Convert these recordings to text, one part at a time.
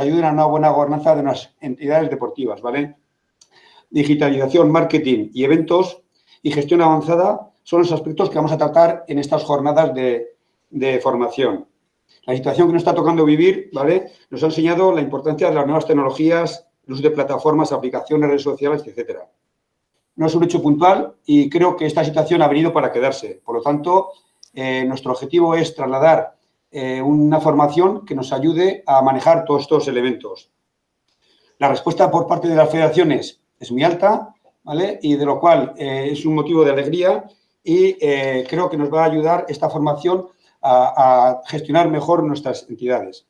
ayuden a una buena gobernanza de unas entidades deportivas, ¿vale? Digitalización, marketing y eventos y gestión avanzada son los aspectos que vamos a tratar en estas jornadas de, de formación. La situación que nos está tocando vivir, ¿vale? Nos ha enseñado la importancia de las nuevas tecnologías, el uso de plataformas, aplicaciones, redes sociales, etcétera. No es un hecho puntual y creo que esta situación ha venido para quedarse. Por lo tanto, eh, nuestro objetivo es trasladar eh, una formación que nos ayude a manejar todos estos elementos. La respuesta por parte de las federaciones es muy alta, ¿vale? Y de lo cual eh, es un motivo de alegría y creo que nos va a ayudar esta formación a, gestionar mejor nuestras entidades.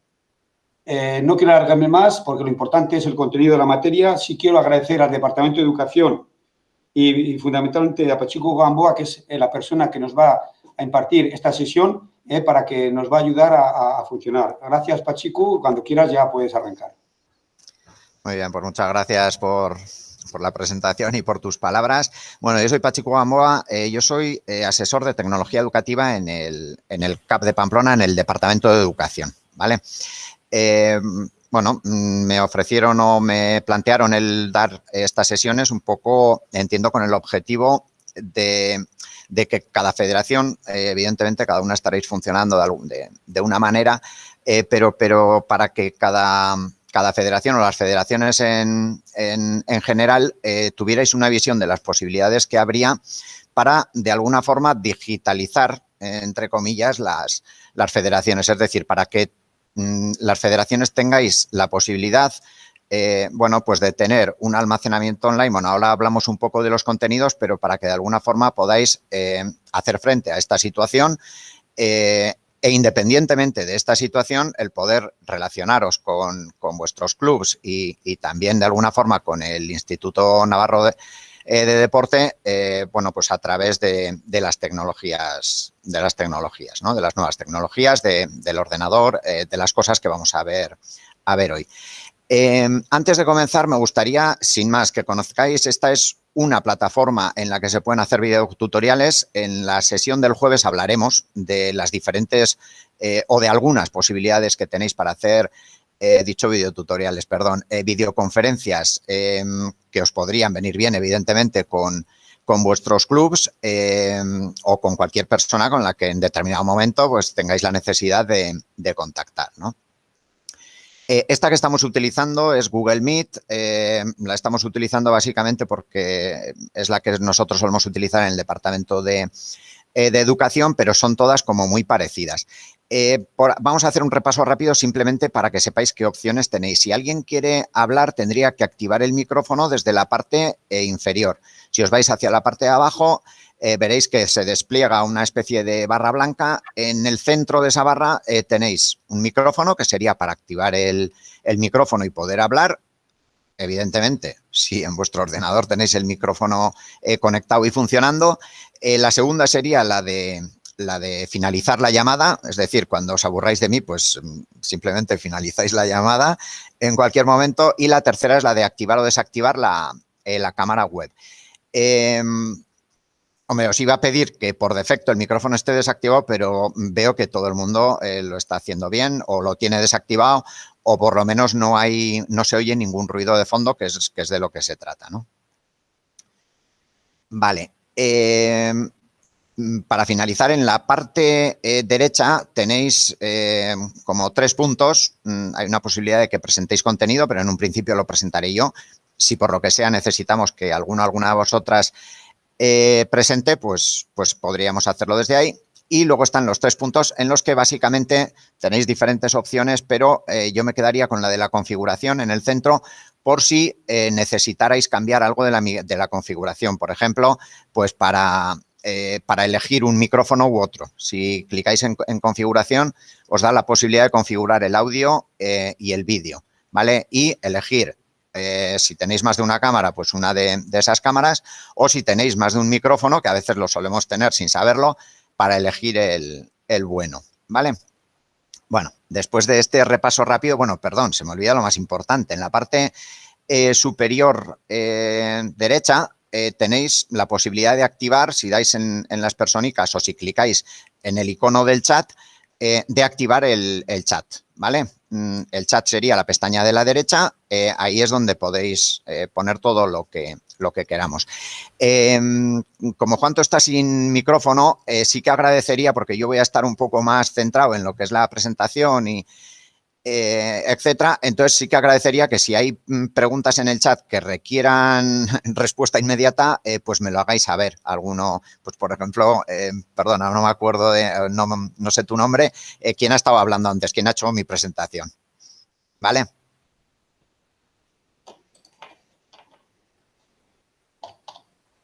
Eh, no quiero alargarme más porque lo importante es el contenido de la materia. Sí quiero agradecer al Departamento de Educación y, fundamentalmente a Pachico Gamboa, que es eh, la persona que nos va a impartir esta sesión eh, para que nos va a ayudar a, funcionar. Gracias, Pachico. Cuando quieras ya puedes arrancar. Muy bien, pues muchas gracias por, la presentación y por tus palabras. Bueno, yo soy Pachico Gamboa, eh, yo soy eh, asesor de tecnología educativa en el, CAP de Pamplona, en el Departamento de Educación, ¿vale? Bueno, mm, me ofrecieron o me plantearon el dar estas sesiones un poco, entiendo, con el objetivo de, que cada federación, evidentemente, cada una estaréis funcionando de, de una manera, pero, pero para que cada cada federación o las federaciones en, general eh, tuvierais una visión de las posibilidades que habría para, de alguna forma, digitalizar, entre comillas, las, las federaciones. Es decir, para que mm, las federaciones tengáis la posibilidad eh, bueno, pues de tener un almacenamiento online. Bueno, ahora hablamos un poco de los contenidos, pero para que de alguna forma podáis eh, hacer frente a esta situación e independientemente de esta situación, el poder relacionaros con, vuestros clubs y, también de alguna forma con el Instituto Navarro de, eh, Deporte, eh, bueno, pues a través de, las tecnologías, de las tecnologías, ¿no? De las nuevas tecnologías, del ordenador, eh, de las cosas que vamos a ver, a ver hoy. Antes de comenzar, me gustaría, sin más, que conozcáis, esta es una plataforma en la que se pueden hacer videotutoriales. En la sesión del jueves hablaremos de las diferentes eh, o de algunas posibilidades que tenéis para hacer, eh, dicho videotutoriales, perdón, eh, videoconferencias em, que os podrían venir bien, evidentemente, con, con vuestros clubs em, o con cualquier persona con la que en determinado momento pues tengáis la necesidad de, de contactar, ¿no? Eh, esta que estamos utilizando es Google Meet. Eh, la estamos utilizando básicamente porque es la que nosotros solemos utilizar en el departamento de, eh, educación, pero son todas como muy parecidas. vamos a hacer un repaso rápido simplemente para que sepáis qué opciones tenéis. Si alguien quiere hablar, tendría que activar el micrófono desde la parte inferior. Si os vais hacia la parte de abajo, eh, veréis que se despliega una especie de barra blanca. En el centro de esa barra eh, tenéis un micrófono que sería para activar el, micrófono y poder hablar. Evidentemente, si en vuestro ordenador tenéis el micrófono eh, conectado y funcionando. la segunda sería la de, la de finalizar la llamada, es decir, cuando os aburráis de mí, pues mm, simplemente finalizáis la llamada en cualquier momento. Y la tercera es la de activar o desactivar la, la cámara web. Em, Hombre, os iba a pedir que por defecto el micrófono esté desactivado, pero veo que todo el mundo eh, lo está haciendo bien o lo tiene desactivado o por lo menos no hay, no se oye ningún ruido de fondo, que es, de lo que se trata, ¿no? Vale. Eh, para finalizar, en la parte eh, derecha tenéis como tres puntos. Mm, hay una posibilidad de que presentéis contenido, pero en un principio lo presentaré yo. Si por lo que sea necesitamos que alguno alguna de vosotras eh, presente, pues, pues podríamos hacerlo desde ahí. Y luego están los tres puntos en los que básicamente tenéis diferentes opciones, pero eh, yo me quedaría con la de la configuración en el centro por si eh, necesitarais cambiar algo de la, de la, configuración. Por ejemplo, pues para, para elegir un micrófono u otro. Si clicáis en, configuración, os da la posibilidad de configurar el audio y el vídeo, ¿vale? Y elegir eh, si tenéis más de una cámara, pues una de, esas cámaras, o si tenéis más de un micrófono, que a veces lo solemos tener sin saberlo, para elegir el, bueno, ¿vale? Bueno, después de este repaso rápido, bueno, perdón, se me olvida lo más importante. En la parte eh, superior eh, derecha tenéis la posibilidad de activar, si dais en, las persónicas o si clicáis en el icono del chat, de activar el chat, ¿vale? Mm, el chat sería la pestaña de la derecha, eh, ahí es donde podéis eh, poner todo lo que, lo que queramos. Em, como Juanto está sin micrófono, sí que agradecería, porque yo voy a estar un poco más centrado en lo que es la presentación y, eh, etcétera. Entonces sí que agradecería que si hay mm, preguntas en el chat que requieran respuesta inmediata, eh, pues me lo hagáis saber. Alguno, pues por ejemplo, eh, perdona, no me acuerdo de, no, no sé tu nombre, ¿quién ha estado hablando antes? ¿Quién ha hecho mi presentación? ¿Vale?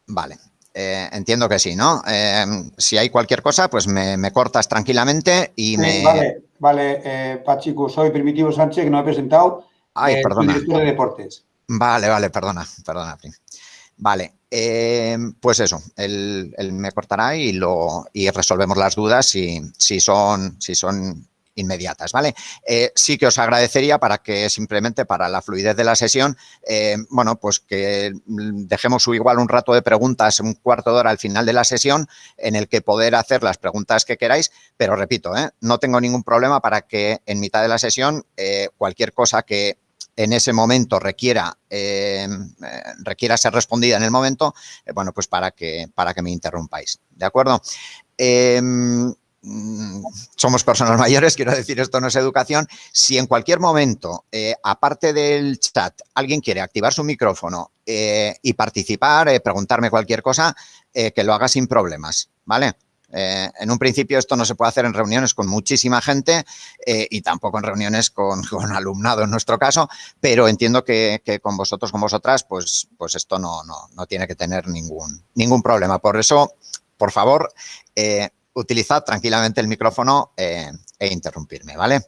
Vale. entiendo que sí, ¿no? si hay cualquier cosa, pues me, cortas tranquilamente y me... Vale, eh, Pachico, soy Primitivo Sánchez, que no he presentado. Ay, eh, perdona. director de deportes. Vale, vale, perdona, perdona. Vale, eh, pues eso, él, me cortará y, lo, y resolvemos las dudas si, si, son, si son inmediatas, ¿vale? Eh, sí que os agradecería para que simplemente para la fluidez de la sesión, eh, bueno, pues que dejemos igual un rato de preguntas, un cuarto de hora al final de la sesión en el que poder hacer las preguntas que queráis, pero repito, ¿eh? no tengo ningún problema para que en mitad de la sesión cualquier cosa que en ese momento requiera, requiera ser respondida en el momento, bueno, pues para que, para que me interrumpáis, ¿de acuerdo? Mm, somos personas mayores, quiero decir, esto no es educación. Si en cualquier momento, eh, aparte del chat, alguien quiere activar su micrófono eh, y participar, eh, preguntarme cualquier cosa, que lo haga sin problemas, ¿vale? en un principio esto no se puede hacer en reuniones con muchísima gente y tampoco en reuniones con, alumnado en nuestro caso, pero entiendo que, con vosotros, con vosotras, pues, pues esto no, no, no, tiene que tener ningún, ningún problema. Por eso, por favor, utilizad tranquilamente el micrófono eh, e interrumpirme, ¿vale?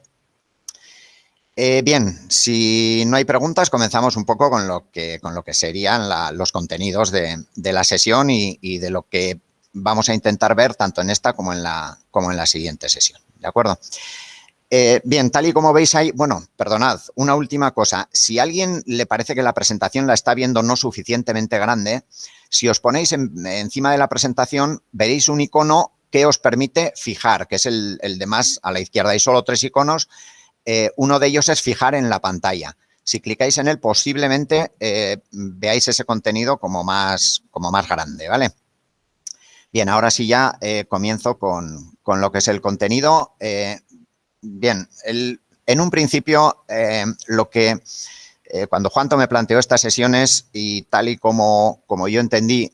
Eh, bien, si no hay preguntas, comenzamos un poco con lo que, con lo que serían los contenidos de, la sesión y, de lo que vamos a intentar ver tanto en esta como en la, como en la siguiente sesión, ¿de acuerdo? Eh, bien, tal y como veis ahí, bueno, perdonad, una última cosa. Si a alguien le parece que la presentación la está viendo no suficientemente grande, si os ponéis encima de la presentación, veréis un icono que os permite fijar, que es el, de más a la izquierda. Hay solo tres iconos. Eh, uno de ellos es fijar en la pantalla. Si clicáis en él, posiblemente eh, veáis ese contenido como más, como más grande, ¿vale? Bien, ahora sí ya eh, comienzo con, lo que es el contenido. bien, en un principio, lo que cuando Juanto me planteó estas sesiones y tal y como, como yo entendí,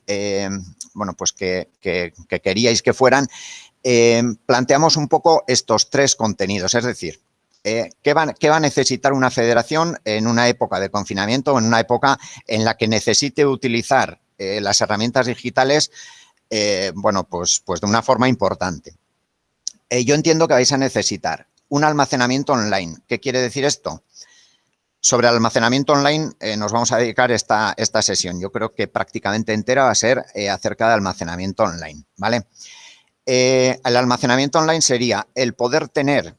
bueno, pues que, queríais que fueran, eh, planteamos un poco estos tres contenidos, es decir, eh, ¿qué, va, a necesitar una federación en una época de confinamiento o en una época en la que necesite utilizar eh, las herramientas digitales, bueno, pues, pues de una forma importante? yo entiendo que vais a necesitar un almacenamiento online. ¿Qué quiere decir esto? Sobre almacenamiento online eh, nos vamos a dedicar esta, esta sesión. Yo creo que prácticamente entera va a ser eh, acerca de almacenamiento online, ¿vale? Eh, el almacenamiento online sería el poder tener,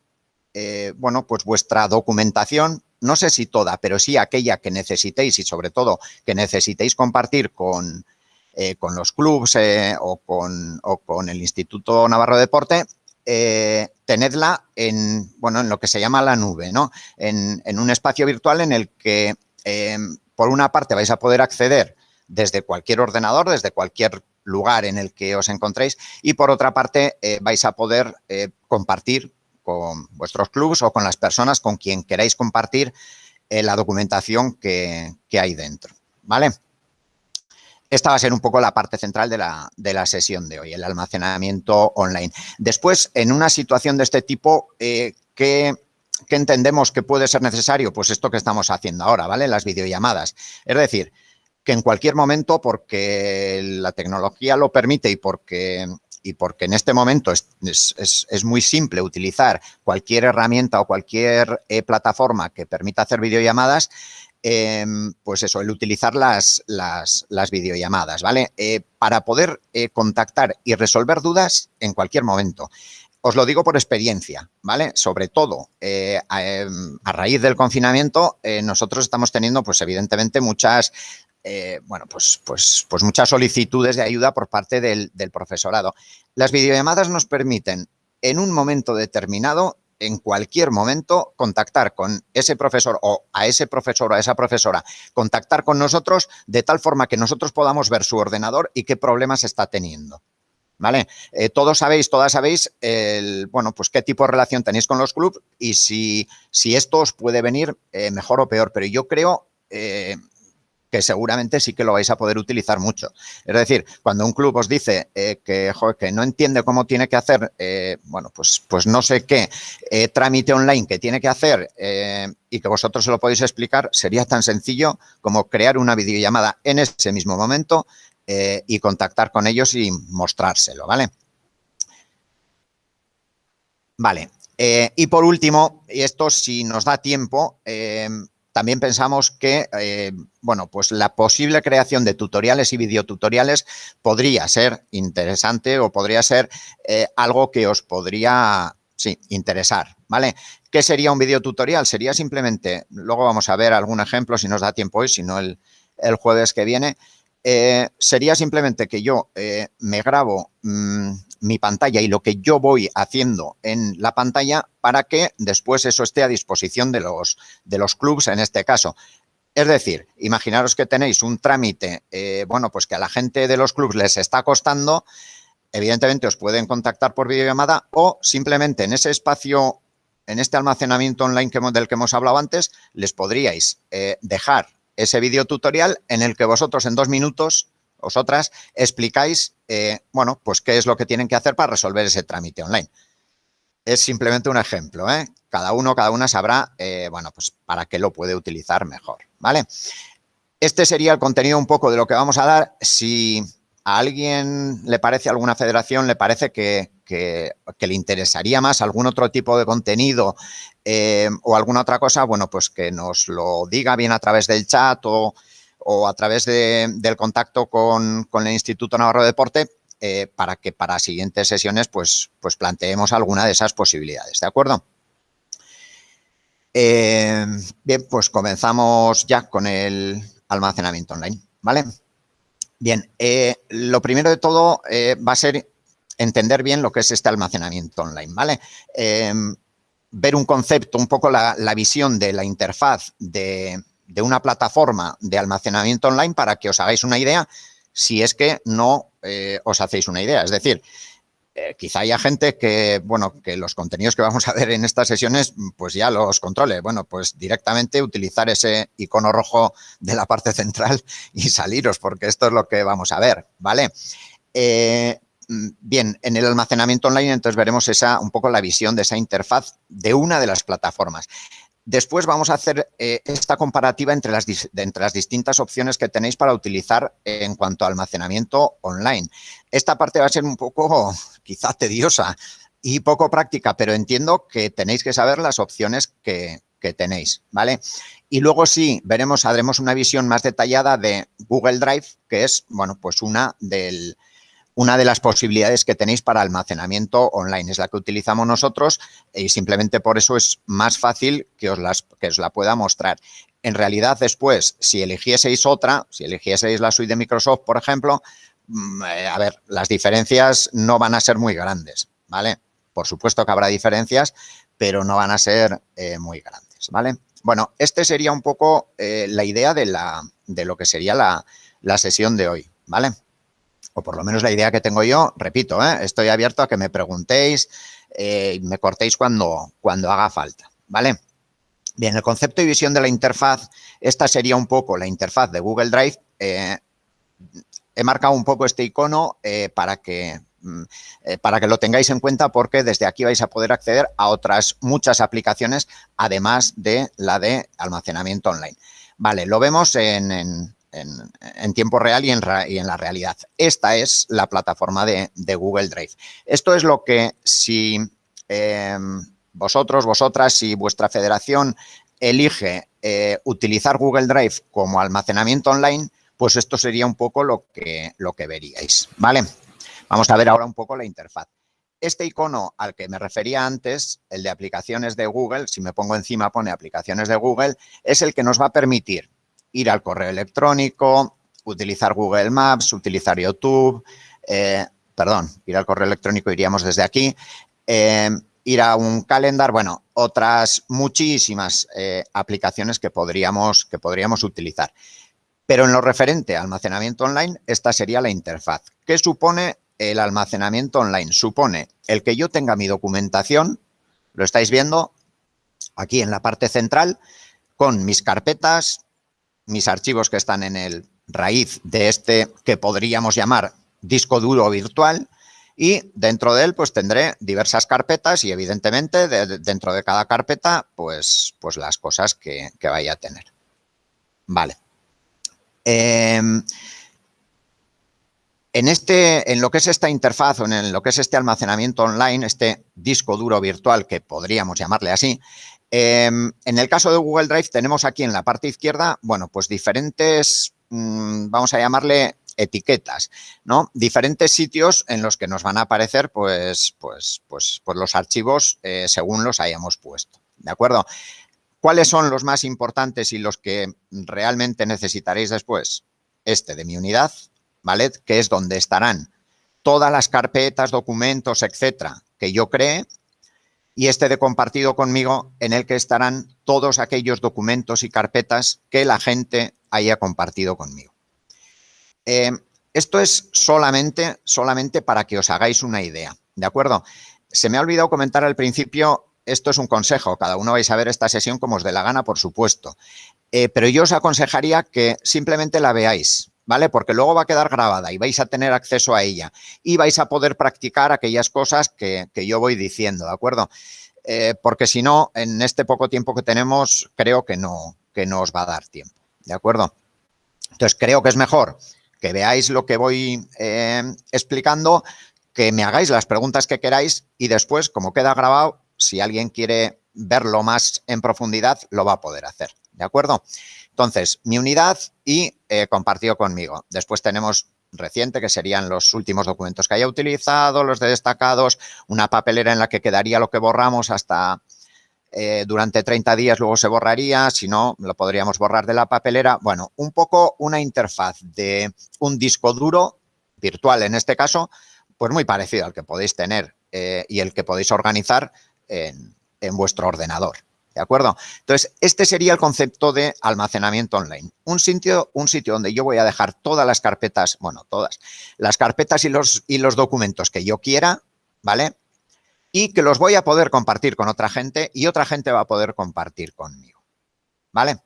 bueno, pues vuestra documentación, no sé si toda, pero sí aquella que necesitéis y sobre todo que necesitéis compartir con, con los clubs o con, o, con, el Instituto Navarro de Deporte, eh, tenedla en, bueno, en lo que se llama la nube, ¿no? En, un espacio virtual en el que, em, por una parte, vais a poder acceder desde cualquier ordenador, desde cualquier lugar en el que os encontréis y, por otra parte, eh, vais a poder eh, compartir con vuestros clubs o con las personas con quien queráis compartir la documentación que, que hay dentro, ¿vale? Esta va a ser un poco la parte central de la, sesión de hoy, el almacenamiento online. Después, en una situación de este tipo, eh, ¿qué, entendemos que puede ser necesario? Pues esto que estamos haciendo ahora, ¿vale? Las videollamadas. Es decir, que en cualquier momento, porque la tecnología lo permite y porque, y porque en este momento es, muy simple utilizar cualquier herramienta o cualquier eh, plataforma que permita hacer videollamadas, Em, pues eso, el utilizar las, las, videollamadas, ¿vale? Eh, para poder eh, contactar y resolver dudas en cualquier momento. Os lo digo por experiencia, ¿vale? Sobre todo, eh, em, a, raíz del confinamiento, nosotros estamos teniendo, pues evidentemente, muchas bueno, pues, pues, pues muchas solicitudes de ayuda por parte del, profesorado. Las videollamadas nos permiten, en un momento determinado, en cualquier momento contactar con ese profesor o a ese profesor o a esa profesora, contactar con nosotros de tal forma que nosotros podamos ver su ordenador y qué problemas está teniendo. ¿Vale? Eh, todos sabéis, todas sabéis, el, bueno, pues qué tipo de relación tenéis con los clubs y si, si esto os puede venir eh, mejor o peor, pero yo creo eh, que seguramente sí que lo vais a poder utilizar mucho. Es decir, cuando un club os dice eh, que, no entiende cómo tiene que hacer, eh, bueno, pues, pues no sé qué eh, trámite online que tiene que hacer y que vosotros se lo podéis explicar, sería tan sencillo como crear una videollamada en ese mismo momento y contactar con ellos y mostrárselo, ¿vale? Vale. y por último, y esto si nos da tiempo, también pensamos que, eh, bueno, pues la posible creación de tutoriales y videotutoriales podría ser interesante o podría ser eh, algo que os podría, sí, interesar, ¿vale? ¿Qué sería un videotutorial? Sería simplemente, luego vamos a ver algún ejemplo si nos da tiempo hoy, si no el, jueves que viene, eh, sería simplemente que yo me grabo mm, mi pantalla y lo que yo voy haciendo en la pantalla para que después eso esté a disposición de los, de los clubs en este caso. Es decir, imaginaros que tenéis un trámite, eh, bueno, pues que a la gente de los clubs les está costando, evidentemente os pueden contactar por videollamada o simplemente en ese espacio, en este almacenamiento online del que hemos hablado antes, les podríais eh, dejar ese video tutorial en el que vosotros en dos minutos vosotras explicáis, eh, bueno, pues qué es lo que tienen que hacer para resolver ese trámite online. Es simplemente un ejemplo, ¿eh? Cada uno, cada una sabrá, eh, bueno, pues para qué lo puede utilizar mejor, ¿vale? Este sería el contenido un poco de lo que vamos a dar. Si a alguien le parece, alguna federación, le parece que, le interesaría más algún otro tipo de contenido o alguna otra cosa, bueno, pues que nos lo diga bien a través del chat o o a través del contacto con, el Instituto Navarro de Deporte eh, para que para siguientes sesiones pues, pues planteemos alguna de esas posibilidades, ¿de acuerdo? Eh, bien, pues comenzamos ya con el almacenamiento online, ¿vale? Bien, eh, lo primero de todo va a ser entender bien lo que es este almacenamiento online, ¿vale? ver un concepto, un poco la visión de la interfaz de, de una plataforma de almacenamiento online para que os hagáis una idea si es que no eh, os hacéis una idea. Es decir, eh, quizá haya gente que, bueno, que los contenidos que vamos a ver en estas sesiones, pues ya los controle. Bueno, pues directamente utilizar ese icono rojo de la parte central y saliros, porque esto es lo que vamos a ver, ¿vale? Eh, bien, en el almacenamiento online entonces veremos esa, un poco la visión de esa interfaz de una de las plataformas. Después vamos a hacer eh, esta comparativa entre las, entre las distintas opciones que tenéis para utilizar en cuanto a almacenamiento online. Esta parte va a ser un poco quizá tediosa y poco práctica, pero entiendo que tenéis que saber las opciones que, que tenéis, ¿vale? Y luego sí, veremos, haremos una visión más detallada de Google Drive, que es, bueno, pues una del, una de las posibilidades que tenéis para almacenamiento online. Es la que utilizamos nosotros y simplemente por eso es más fácil que os, las, que os la pueda mostrar. En realidad, después, si eligieseis otra, si eligieseis la suite de Microsoft, por ejemplo, mm, eh, a ver, las diferencias no van a ser muy grandes, ¿vale? Por supuesto que habrá diferencias, pero no van a ser eh, muy grandes, ¿vale? Bueno, este sería un poco eh, la idea de, lo que sería la sesión de hoy, ¿vale? O por lo menos la idea que tengo yo, repito, ¿eh? estoy abierto a que me preguntéis eh, y me cortéis cuando, cuando haga falta, ¿vale? Bien, el concepto y visión de la interfaz, esta sería un poco la interfaz de Google Drive. Eh, he marcado un poco este icono para que mm, para que lo tengáis en cuenta porque desde aquí vais a poder acceder a otras muchas aplicaciones, además de la de almacenamiento online. Vale, lo vemos en, en, tiempo real y en, la realidad. Esta es la plataforma de, Google Drive. Esto es lo que si em, vosotros, vosotras, si vuestra federación elige eh, utilizar Google Drive como almacenamiento online, pues esto sería un poco lo que, lo que veríais, ¿vale? Vamos a ver ahora un poco la interfaz. Este icono al que me refería antes, el de aplicaciones de Google, si me pongo encima pone aplicaciones de Google, es el que nos va a permitir ir al correo electrónico, utilizar Google Maps, utilizar YouTube, eh, perdón, ir al correo electrónico iríamos desde aquí, eh, ir a un calendar, bueno, otras muchísimas eh, aplicaciones que podríamos, que podríamos utilizar. Pero en lo referente a almacenamiento online, esta sería la interfaz. ¿Qué supone el almacenamiento online? Supone el que yo tenga mi documentación, lo estáis viendo aquí en la parte central, con mis carpetas, mis archivos que están en el raíz de este que podríamos llamar disco duro virtual y dentro de él pues tendré diversas carpetas y evidentemente dentro de cada carpeta pues, pues las cosas que, vaya a tener. Vale. Em, en, este, en lo que es esta interfaz o en lo que es este almacenamiento online, este disco duro virtual que podríamos llamarle así, em, en el caso de Google Drive tenemos aquí en la parte izquierda, bueno, pues diferentes, mm, vamos a llamarle etiquetas, ¿no? Diferentes sitios en los que nos van a aparecer, pues, pues, pues, pues los archivos eh, según los hayamos puesto, ¿de acuerdo? ¿Cuáles son los más importantes y los que realmente necesitaréis después? Este de mi unidad, ¿vale? Que es donde estarán todas las carpetas, documentos, etcétera, que yo cree y este de compartido conmigo en el que estarán todos aquellos documentos y carpetas que la gente haya compartido conmigo. Eh, esto es solamente, solamente para que os hagáis una idea, ¿de acuerdo? Se me ha olvidado comentar al principio, esto es un consejo, cada uno vais a ver esta sesión como os dé la gana, por supuesto, eh, pero yo os aconsejaría que simplemente la veáis, ¿vale? Porque luego va a quedar grabada y vais a tener acceso a ella y vais a poder practicar aquellas cosas que, yo voy diciendo, ¿de acuerdo? Eh, porque si no, en este poco tiempo que tenemos, creo que no, que no os va a dar tiempo, ¿de acuerdo? Entonces, creo que es mejor que veáis lo que voy eh, explicando, que me hagáis las preguntas que queráis y después, como queda grabado, si alguien quiere verlo más en profundidad, lo va a poder hacer, ¿de acuerdo? Entonces, mi unidad y eh, compartido conmigo. Después tenemos reciente, que serían los últimos documentos que haya utilizado, los de destacados, una papelera en la que quedaría lo que borramos hasta eh, durante 30 días luego se borraría, si no, lo podríamos borrar de la papelera. Bueno, un poco una interfaz de un disco duro, virtual en este caso, pues muy parecido al que podéis tener eh, y el que podéis organizar en, vuestro ordenador. ¿De acuerdo? Entonces, este sería el concepto de almacenamiento online. Un sitio, un sitio donde yo voy a dejar todas las carpetas, bueno, todas, las carpetas y los, y los documentos que yo quiera, ¿vale? y que los voy a poder compartir con otra gente y otra gente va a poder compartir conmigo. ¿Vale?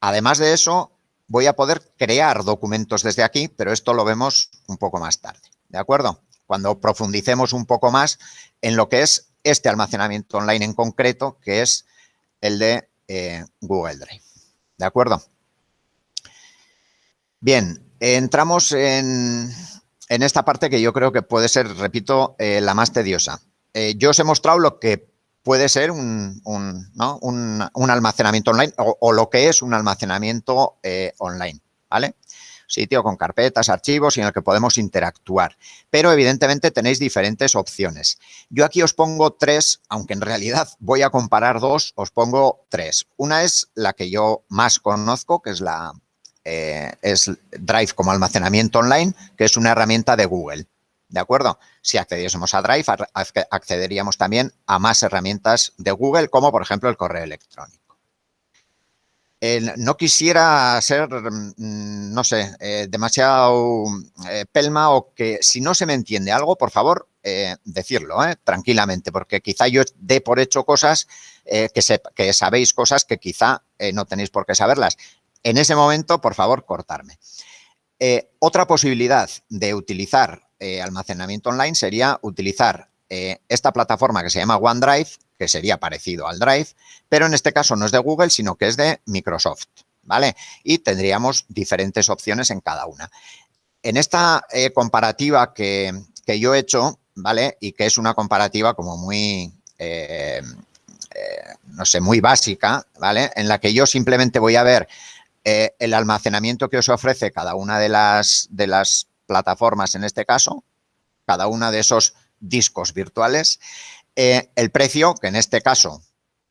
Además de eso, voy a poder crear documentos desde aquí, pero esto lo vemos un poco más tarde. ¿De acuerdo? Cuando profundicemos un poco más en lo que es este almacenamiento online en concreto, que es el de eh, Google Drive. ¿De acuerdo? Bien, entramos en, en esta parte que yo creo que puede ser, repito, eh, la más tediosa. Eh, yo os he mostrado lo que puede ser un, almacenamiento online o, lo que es un almacenamiento online, ¿vale? Sitio con carpetas, archivos y en el que podemos interactuar. Pero evidentemente tenéis diferentes opciones. Yo aquí os pongo tres, aunque en realidad voy a comparar dos, os pongo tres. Una es la que yo más conozco, que es la, eh, es Drive como almacenamiento online, que es una herramienta de Google. ¿De acuerdo? Si accediésemos a Drive, accederíamos también a más herramientas de Google, como por ejemplo el correo electrónico. No quisiera ser, mm, no sé, eh, demasiado eh, pelma o que si no se me entiende algo, por favor, decirlo tranquilamente, porque quizá yo dé por hecho cosas que, que, sabéis cosas que quizá no tenéis por qué saberlas en ese momento, por favor, cortarme. Eh, otra posibilidad de utilizar eh, almacenamiento online sería utilizar eh, esta plataforma que se llama OneDrive, que sería parecido al Drive, pero en este caso no es de Google, sino que es de Microsoft, ¿vale? Y tendríamos diferentes opciones en cada una. En esta comparativa que, que, yo he hecho, ¿vale? Y que es una comparativa como muy, no sé, muy básica, ¿vale? En la que yo simplemente voy a ver eh, el almacenamiento que os ofrece cada una de las, de las plataformas en este caso, cada una de esos discos virtuales, eh, el precio, que en este caso,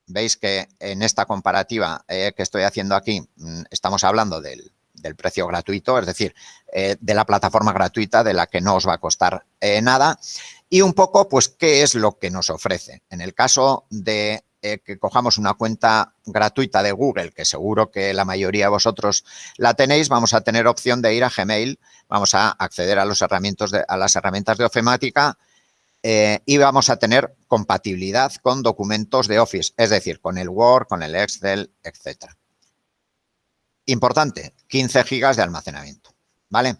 veis que en esta comparativa eh, que estoy haciendo aquí, mm, estamos hablando del, precio gratuito, es decir, de la plataforma gratuita de la que no os va a costar nada. Y un poco, pues, ¿qué es lo que nos ofrece? En el caso de eh, que cojamos una cuenta gratuita de Google, que seguro que la mayoría de vosotros la tenéis, vamos a tener opción de ir a Gmail, vamos a acceder a, los herramientas de, a las herramientas de Ofemática eh, y vamos a tener compatibilidad con documentos de Office, es decir, con el Word, con el Excel, etcétera. Importante, 15 gigas de almacenamiento, ¿vale?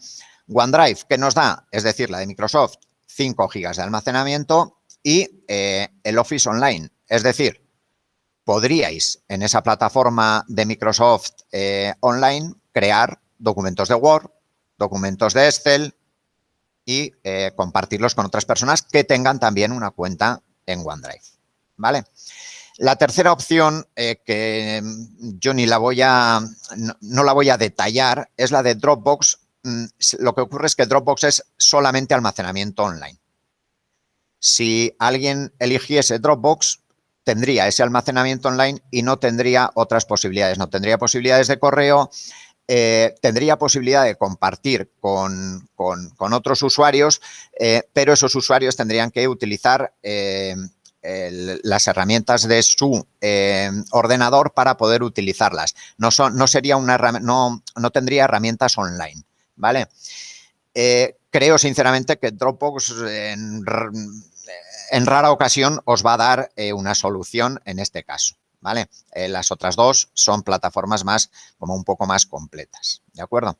OneDrive, ¿qué nos da? Es decir, la de Microsoft, 5 gigas de almacenamiento y eh, el Office Online, es decir, podríais en esa plataforma de Microsoft eh, Online crear documentos de Word, documentos de Excel y eh, compartirlos con otras personas que tengan también una cuenta en OneDrive. ¿Vale? La tercera opción, eh, que yo ni la voy a, no, la voy a detallar, es la de Dropbox. Mm, lo que ocurre es que Dropbox es solamente almacenamiento online. Si alguien eligiese Dropbox, tendría ese almacenamiento online y no tendría otras posibilidades. No tendría posibilidades de correo, eh, tendría posibilidad de compartir con, otros usuarios, eh, pero esos usuarios tendrían que utilizar eh, las herramientas de su ordenador para poder utilizarlas. No, sería una, no, tendría herramientas online, ¿vale? creo sinceramente que Dropbox en rara ocasión os va a dar una solución en este caso. Eh, las otras dos son plataformas más, como un poco más completas. ¿De acuerdo?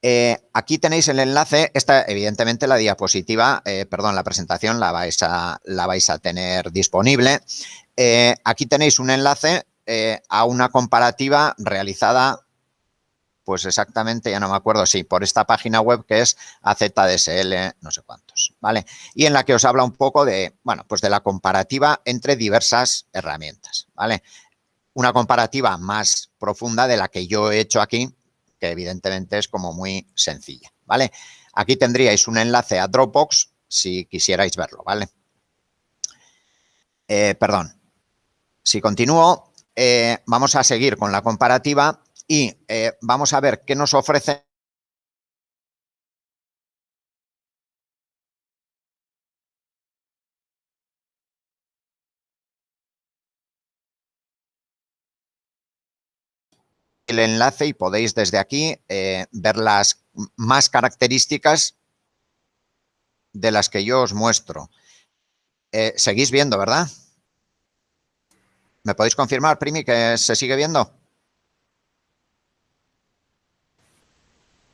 Eh, aquí tenéis el enlace, esta evidentemente la diapositiva, perdón, la presentación la vais a, la vais a tener disponible. aquí tenéis un enlace a una comparativa realizada pues exactamente, ya no me acuerdo, sí, por esta página web que es AZDSL, no sé cuántos, ¿vale? Y en la que os habla un poco de, bueno, pues de la comparativa entre diversas herramientas, ¿vale? Una comparativa más profunda de la que yo he hecho aquí, que evidentemente es como muy sencilla, ¿vale? Aquí tendríais un enlace a Dropbox si quisierais verlo, ¿vale? Eh, perdón. Si continúo, eh, vamos a seguir con la comparativa y eh, vamos a ver qué nos ofrece el enlace y podéis desde aquí eh, ver las más características de las que yo os muestro. Eh, seguís viendo, ¿verdad? ¿Me podéis confirmar, Primi, que se sigue viendo?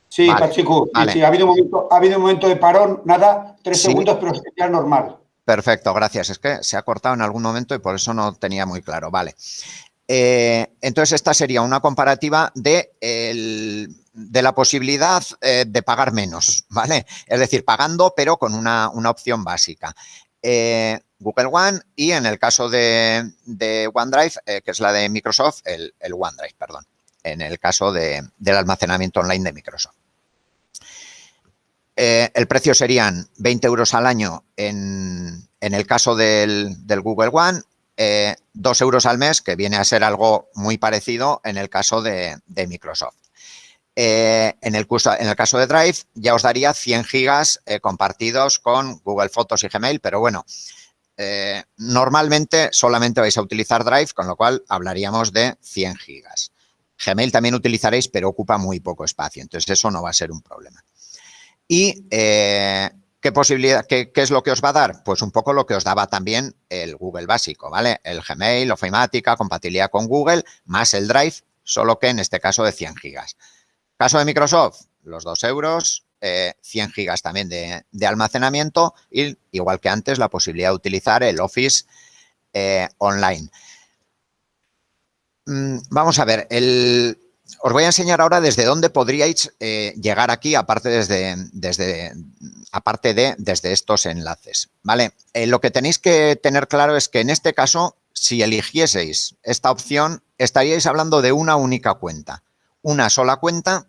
Sí, Pachico, ha, habido un momento, ha habido un momento de parón, nada, tres segundos, pero ya normal. Perfecto, gracias. Es que se ha cortado en algún momento y por eso no tenía muy claro. Vale. Eh, entonces, esta sería una comparativa de, de la posibilidad eh, de pagar menos, ¿vale? Es decir, pagando, pero con una, opción básica. Eh, Google One y en el caso de, OneDrive, que es la de Microsoft, el, el OneDrive, perdón, en el caso del almacenamiento online de Microsoft. Eh, el precio serían 20 euros al año en, el caso del, Google One, eh, 2 euros al mes, que viene a ser algo muy parecido en el caso de, Microsoft. Eh, en, el en, el caso de Drive ya os daría 100 gigas eh, compartidos con Google Fotos y Gmail, pero bueno, normalmente solamente vais a utilizar Drive, con lo cual hablaríamos de 100 gigas. Gmail también utilizaréis, pero ocupa muy poco espacio, entonces eso no va a ser un problema. Y eh, ¿qué posibilidad, qué, es lo que os va a dar? Pues un poco lo que os daba también el Google básico, ¿vale? El Gmail, Ofimática, compatibilidad con Google, más el Drive, solo que en este caso de 100 gigas. Caso de Microsoft, los 2 euros, 100 eh, gigas también de, almacenamiento y, igual que antes, la posibilidad de utilizar el Office eh, online. Mm, vamos a ver, el, os voy a enseñar ahora desde dónde podríais eh, llegar aquí, aparte, desde, desde, aparte de desde estos enlaces. ¿vale? Eh, lo que tenéis que tener claro es que en este caso, si eligieseis esta opción, estaríais hablando de una única cuenta. Una sola cuenta,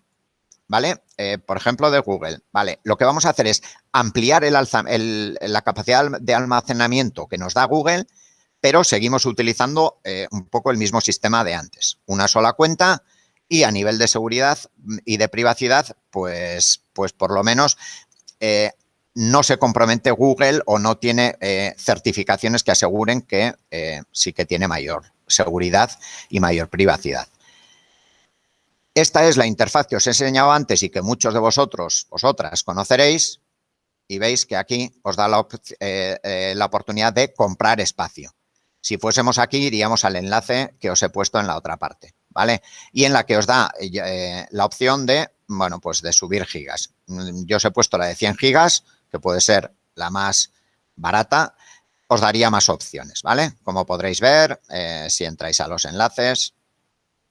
¿vale? Eh, por ejemplo, de Google. ¿vale? Lo que vamos a hacer es ampliar la capacidad de almacenamiento que nos da Google, pero seguimos utilizando un poco el mismo sistema de antes. Una sola cuenta, y a nivel de seguridad y de privacidad, pues, pues por lo menos eh, no se compromete Google o no tiene certificaciones que aseguren que sí que tiene mayor seguridad y mayor privacidad. Esta es la interfaz que os he enseñado antes y que muchos de vosotros, vosotras, conoceréis y veis que aquí os da la, eh, eh, oportunidad de comprar espacio. Si fuésemos aquí, iríamos al enlace que os he puesto en la otra parte, ¿vale? Y en la que os da eh, la opción de, bueno, pues de subir gigas. Yo os he puesto la de 100 gigas, que puede ser la más barata, os daría más opciones, ¿vale? Como podréis ver, si entráis a los enlaces,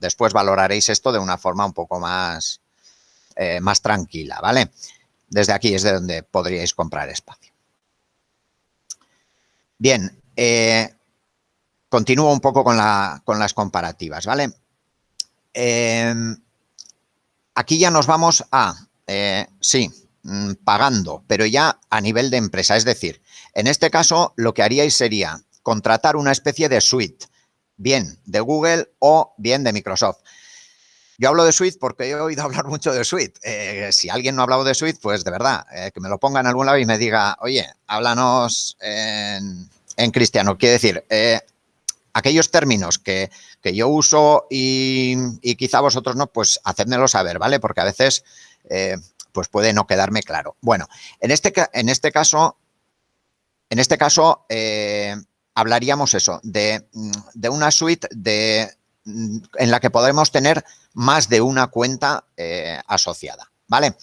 Después valoraréis esto de una forma un poco más, eh, más tranquila, ¿vale? Desde aquí es de donde podríais comprar espacio. Bien, eh, continúo un poco con, las comparativas, ¿vale? Eh, aquí ya nos vamos a, sí, mm, pagando, pero ya a nivel de empresa. Es decir, en este caso lo que haríais sería contratar una especie de suite bien de Google o bien de Microsoft. Yo hablo de Suite porque he oído hablar mucho de Suite. Eh, si alguien no ha hablado de Suite, pues de verdad, eh, que me lo ponga en algún lado y me diga, oye, háblanos en, cristiano. Quiere decir, eh, aquellos términos que, yo uso y, quizá vosotros no, pues hacedmelo saber, ¿vale? Porque a veces pues puede no quedarme claro. Bueno, en este, en este caso, en este caso hablaríamos eso, de, una suite de, en la que podremos tener más de una cuenta eh, asociada, ¿vale?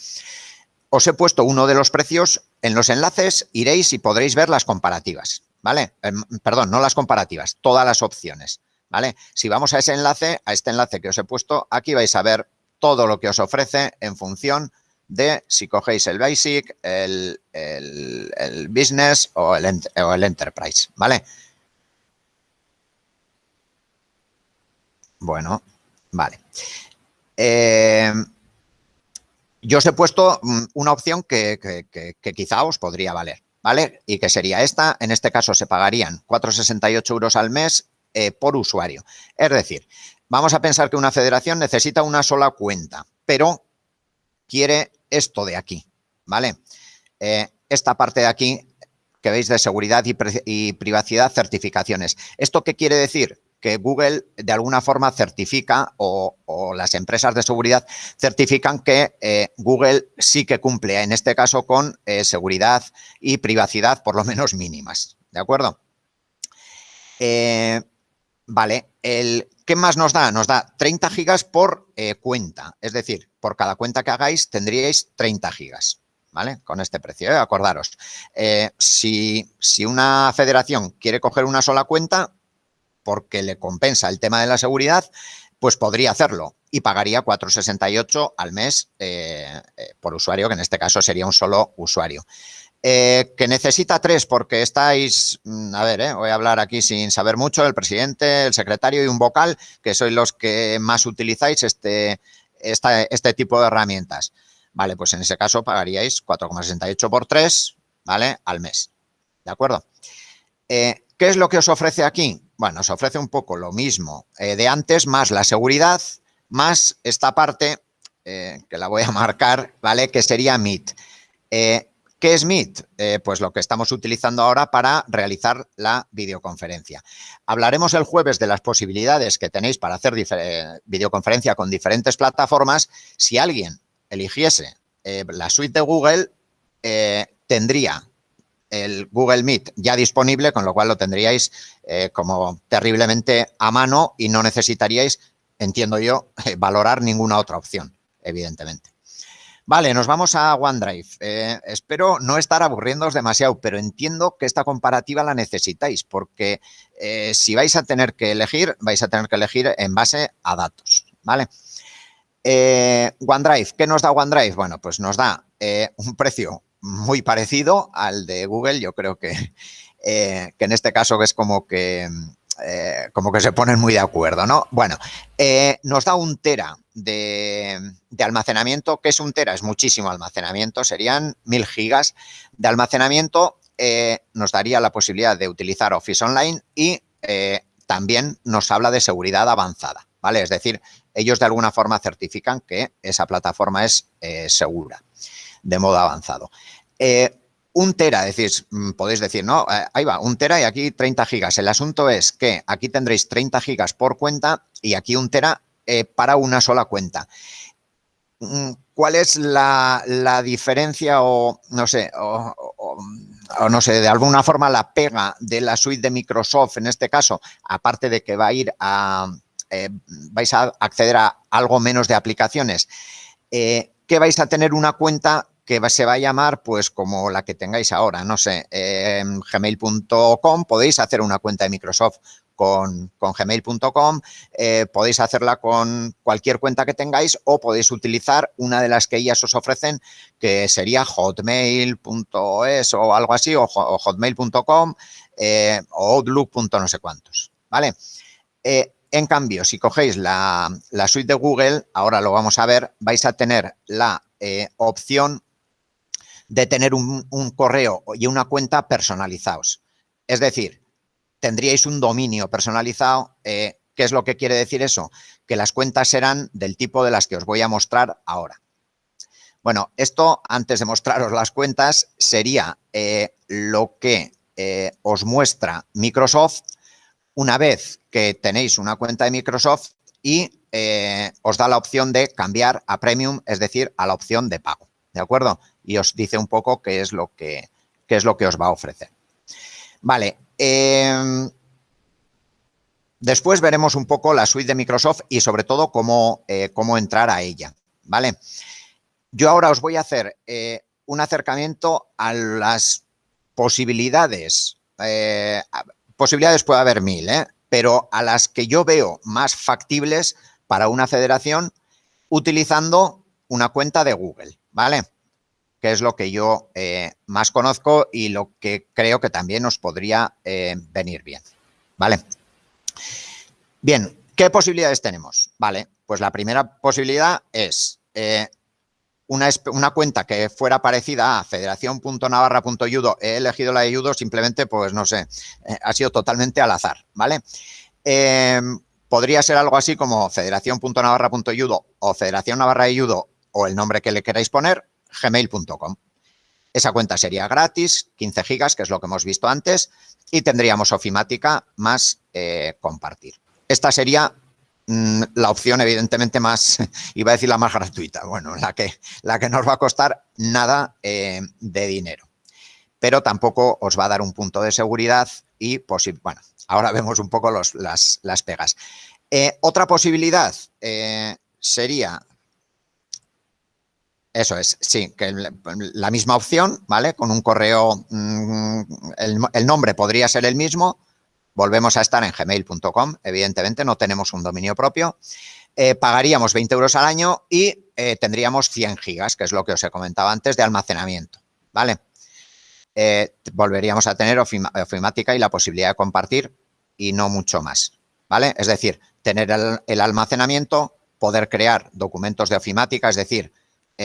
Os he puesto uno de los precios en los enlaces, iréis y podréis ver las comparativas, ¿vale? Em, perdón, no las comparativas, todas las opciones, ¿vale? Si vamos a ese enlace, a este enlace que os he puesto, aquí vais a ver todo lo que os ofrece en función de si cogéis el Basic, el, Business o el, Enterprise, ¿vale? Bueno, vale. Eh, yo os he puesto mm, una opción que, quizá os podría valer, ¿vale? Y que sería esta. En este caso se pagarían 4,68 euros al mes eh, por usuario. Es decir, vamos a pensar que una federación necesita una sola cuenta, pero quiere esto de aquí, ¿vale? Eh, esta parte de aquí que veis de seguridad y, y privacidad certificaciones. ¿Esto qué quiere decir? Que Google de alguna forma certifica o, las empresas de seguridad certifican que eh, Google sí que cumple, en este caso, con eh, seguridad y privacidad por lo menos mínimas. ¿De acuerdo? Eh, vale, el, ¿qué más nos da? Nos da 30 gigas por cuenta, es decir, por cada cuenta que hagáis tendríais 30 gigas. ¿Vale? Con este precio, acordaros. si, si una federación quiere coger una sola cuenta, porque le compensa el tema de la seguridad, pues podría hacerlo y pagaría 4,68 al mes eh, eh, por usuario, que en este caso sería un solo usuario. Eh, que necesita tres porque estáis, mm, a ver, voy a hablar aquí sin saber mucho, el presidente, el secretario y un vocal, que sois los que más utilizáis este, este tipo de herramientas. Vale, pues en ese caso pagaríais 4,68 por 3, ¿vale? Al mes, ¿de acuerdo? ¿Qué es lo que os ofrece aquí? Bueno, nos ofrece un poco lo mismo eh, de antes, más la seguridad, más esta parte, eh, que la voy a marcar, ¿vale? Que sería Meet. Eh, ¿Qué es Meet? pues lo que estamos utilizando ahora para realizar la videoconferencia. Hablaremos el jueves de las posibilidades que tenéis para hacer videoconferencia con diferentes plataformas. Si alguien eligiese la suite de Google, tendría el Google Meet ya disponible, con lo cual lo tendríais eh, como terriblemente a mano y no necesitaríais, entiendo yo, valorar ninguna otra opción, evidentemente. Vale, nos vamos a OneDrive. Eh, espero no estar aburriéndoos demasiado, pero entiendo que esta comparativa la necesitáis, porque eh, si vais a tener que elegir, vais a tener que elegir en base a datos, ¿vale? OneDrive, ¿qué nos da OneDrive? Bueno, pues nos da un precio muy parecido al de Google. Yo creo que, eh, que en este caso es como que, eh, como que se ponen muy de acuerdo, ¿no? Bueno, eh, nos da un tera de, almacenamiento. ¿Qué es un tera? Es muchísimo almacenamiento, serían mil gigas de almacenamiento. nos daría la posibilidad de utilizar Office Online y también nos habla de seguridad avanzada, ¿vale? Es decir, ellos de alguna forma certifican que esa plataforma es segura de modo avanzado. Eh, un tera, decís, mm, podéis decir, no, eh, ahí va, un tera y aquí 30 gigas. El asunto es que aquí tendréis 30 gigas por cuenta y aquí un tera eh, para una sola cuenta. Mm, ¿Cuál es la, diferencia o, no sé, o, no sé, de alguna forma la pega de la suite de Microsoft en este caso, aparte de que va a ir a, vais a acceder a algo menos de aplicaciones, que vais a tener una cuenta que se va a llamar pues como la que tengáis ahora, no sé, gmail.com, podéis hacer una cuenta de Microsoft con, gmail.com, eh, podéis hacerla con cualquier cuenta que tengáis o podéis utilizar una de las que ellas os ofrecen, que sería hotmail.es o algo así, o, hotmail.com eh, o outlook. no sé cuántos, ¿vale? Eh, en cambio, si cogéis la, suite de Google, ahora lo vamos a ver, vais a tener la opción de tener un, correo y una cuenta personalizados. Es decir, tendríais un dominio personalizado. Eh, ¿Qué es lo que quiere decir eso? Que las cuentas serán del tipo de las que os voy a mostrar ahora. Bueno, esto, antes de mostraros las cuentas, sería eh, lo que eh, os muestra Microsoft una vez que tenéis una cuenta de Microsoft y os da la opción de cambiar a Premium, es decir, a la opción de pago. ¿De acuerdo? y os dice un poco qué es lo que, es lo que os va a ofrecer. Vale. Em, después veremos un poco la suite de Microsoft y sobre todo cómo, eh, cómo entrar a ella. ¿Vale? Yo ahora os voy a hacer eh, un acercamiento a las posibilidades. Eh, posibilidades puede haber mil, pero a las que yo veo más factibles para una federación utilizando una cuenta de Google, ¿vale? que es lo que yo eh, más conozco y lo que creo que también nos podría eh, venir bien. ¿Vale? Bien, ¿qué posibilidades tenemos? Vale, pues la primera posibilidad es eh, una, cuenta que fuera parecida a federación.navarra.yudo. He elegido la de Yudo simplemente, pues no sé, ha sido totalmente al azar, ¿vale? podría ser algo así como federación.navarra.yudo o Federación Navarra o el nombre que le queráis poner, gmail.com. Esa cuenta sería gratis, 15 gigas, que es lo que hemos visto antes, y tendríamos ofimática más eh, compartir. Esta sería la opción, evidentemente, más, iba a decir la más gratuita, bueno, la que, la que nos va a costar nada eh, de dinero. Pero tampoco os va a dar un punto de seguridad y, bueno, ahora vemos un poco las, las, pegas. Eh, otra posibilidad sería eso es, sí, que la misma opción, ¿vale? Con un correo, mm, el, nombre podría ser el mismo, volvemos a estar en gmail.com, evidentemente no tenemos un dominio propio, eh, pagaríamos 20 euros al año y eh, tendríamos 100 gigas, que es lo que os he comentado antes, de almacenamiento, ¿vale? Eh, volveríamos a tener ofimática y la posibilidad de compartir y no mucho más, ¿vale? Es decir, tener el almacenamiento, poder crear documentos de ofimática, es decir,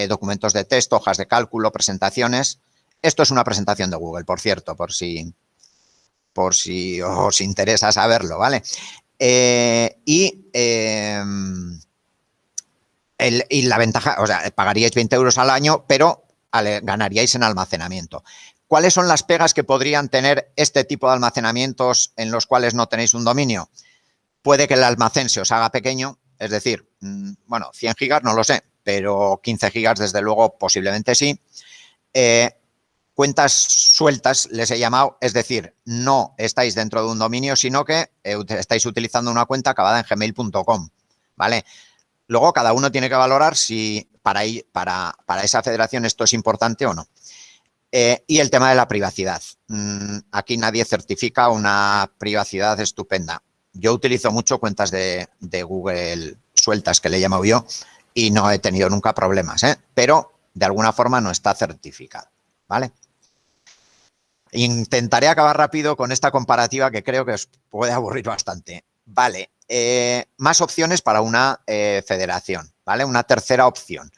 documentos de texto, hojas de cálculo, presentaciones. Esto es una presentación de Google, por cierto, por si, por si os interesa saberlo, ¿vale? Eh, y, em, y la ventaja, o sea, pagaríais 20 euros al año, pero ganaríais en almacenamiento. ¿Cuáles son las pegas que podrían tener este tipo de almacenamientos en los cuales no tenéis un dominio? Puede que el almacén se os haga pequeño, es decir, mm, bueno, 100 gigas no lo sé, pero 15 gigas desde luego posiblemente sí. Eh, cuentas sueltas les he llamado, es decir, no estáis dentro de un dominio, sino que eh, estáis utilizando una cuenta acabada en gmail.com, ¿vale? Luego cada uno tiene que valorar si para, para, para esa federación esto es importante o no. Eh, y el tema de la privacidad. Mm, aquí nadie certifica una privacidad estupenda. Yo utilizo mucho cuentas de, de Google sueltas, que le he llamado yo, y no he tenido nunca problemas, ¿eh? pero de alguna forma no está certificado, ¿vale? Intentaré acabar rápido con esta comparativa que creo que os puede aburrir bastante. Vale, eh, más opciones para una eh, federación, ¿vale? Una tercera opción,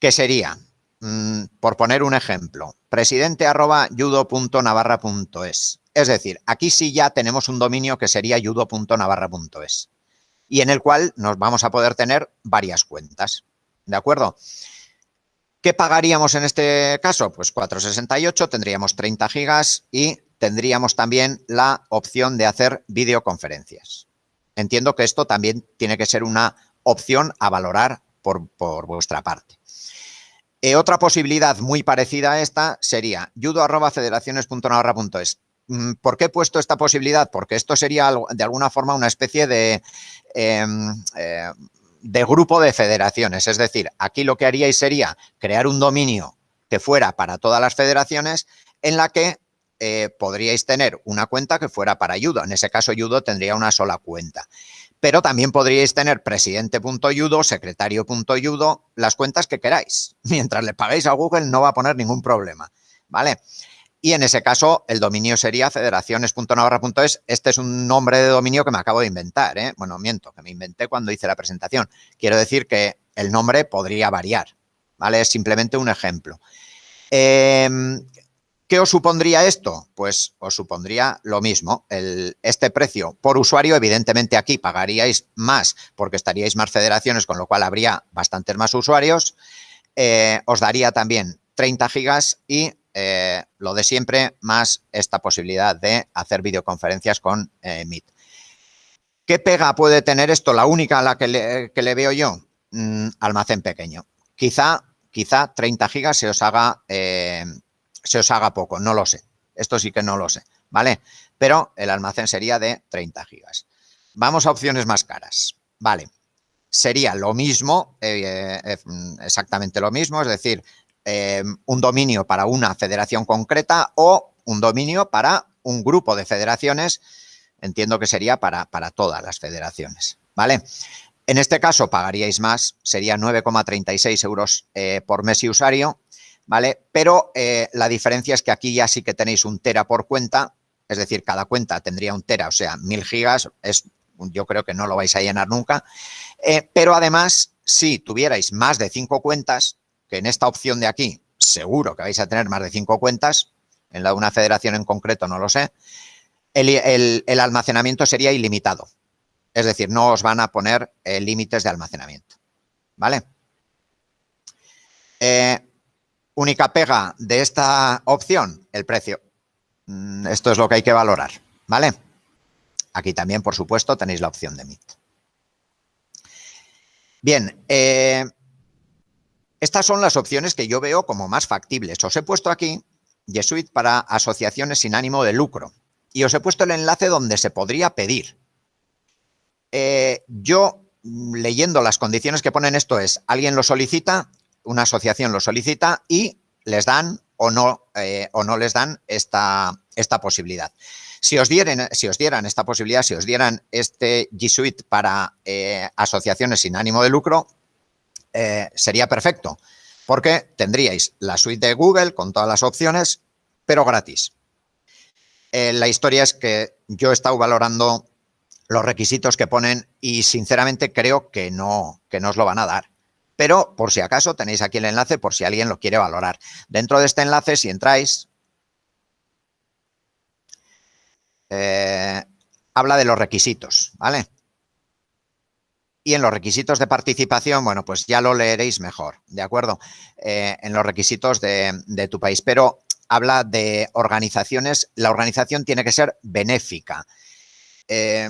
que sería, mm, por poner un ejemplo, presidente arroba judo.navarra.es. Es decir, aquí sí ya tenemos un dominio que sería judo.navarra.es y en el cual nos vamos a poder tener varias cuentas. ¿De acuerdo? ¿Qué pagaríamos en este caso? Pues 468, tendríamos 30 gigas y tendríamos también la opción de hacer videoconferencias. Entiendo que esto también tiene que ser una opción a valorar por, vuestra parte. Eh, otra posibilidad muy parecida a esta sería judo.federaciones.navarra.es. Mm, ¿Por qué he puesto esta posibilidad? Porque esto sería de alguna forma una especie de, em, eh, de grupo de federaciones. Es decir, aquí lo que haríais sería crear un dominio que fuera para todas las federaciones en la que eh, podríais tener una cuenta que fuera para Judo. En ese caso, Judo tendría una sola cuenta. Pero también podríais tener presidente.judo, secretario.judo, las cuentas que queráis. Mientras le paguéis a Google no va a poner ningún problema, ¿vale? Y en ese caso, el dominio sería federaciones.navarra.es. Este es un nombre de dominio que me acabo de inventar, ¿eh? Bueno, miento, que me inventé cuando hice la presentación. Quiero decir que el nombre podría variar, ¿vale? Es simplemente un ejemplo. Eh, ¿Qué os supondría esto? Pues os supondría lo mismo. este precio por usuario, evidentemente aquí pagaríais más porque estaríais más federaciones, con lo cual habría bastantes más usuarios. Eh, os daría también 30 gigas y eh, lo de siempre, más esta posibilidad de hacer videoconferencias con eh, Meet. ¿Qué pega puede tener esto? La única a la que le, veo yo, mm, almacén pequeño. Quizá, quizá 30 gigas se os haga se os haga poco, no lo sé. Esto sí que no lo sé, ¿vale? Pero el almacén sería de 30 gigas. Vamos a opciones más caras, ¿vale? Sería lo mismo, eh, eh, exactamente lo mismo, es decir, eh, un dominio para una federación concreta o un dominio para un grupo de federaciones, entiendo que sería para, para todas las federaciones, ¿vale? En este caso pagaríais más, sería 9,36 euros por mes y usuario, ¿vale? Pero eh, la diferencia es que aquí ya sí que tenéis un tera por cuenta, es decir, cada cuenta tendría un tera, o sea, mil gigas, es, yo creo que no lo vais a llenar nunca. Eh, pero además, si tuvierais más de cinco cuentas, que en esta opción de aquí seguro que vais a tener más de cinco cuentas, en la de una federación en concreto no lo sé, el, almacenamiento sería ilimitado. Es decir, no os van a poner eh, límites de almacenamiento. ¿Vale? Única pega de esta opción, el precio. Mm, esto es lo que hay que valorar, ¿vale? Aquí también, por supuesto, tenéis la opción de Meet. Bien, eh, estas son las opciones que yo veo como más factibles. Os he puesto aquí Jesuit para asociaciones sin ánimo de lucro y os he puesto el enlace donde se podría pedir. Eh, yo, leyendo las condiciones que ponen esto es, alguien lo solicita una asociación lo solicita y les dan o no, eh, o no les dan esta, esta posibilidad. Si os, dieran, si os dieran esta posibilidad, si os dieran este G Suite para eh, asociaciones sin ánimo de lucro, eh, sería perfecto, porque tendríais la suite de Google con todas las opciones, pero gratis. la historia es que yo he estado valorando los requisitos que ponen y sinceramente creo que no, que no os lo van a dar pero por si acaso tenéis aquí el enlace por si alguien lo quiere valorar. Dentro de este enlace, si entráis, eh, habla de los requisitos, ¿vale? Y en los requisitos de participación, bueno, pues ya lo leeréis mejor, ¿de acuerdo? Eh, en los requisitos de, tu país, pero habla de organizaciones, la organización tiene que ser benéfica. Eh,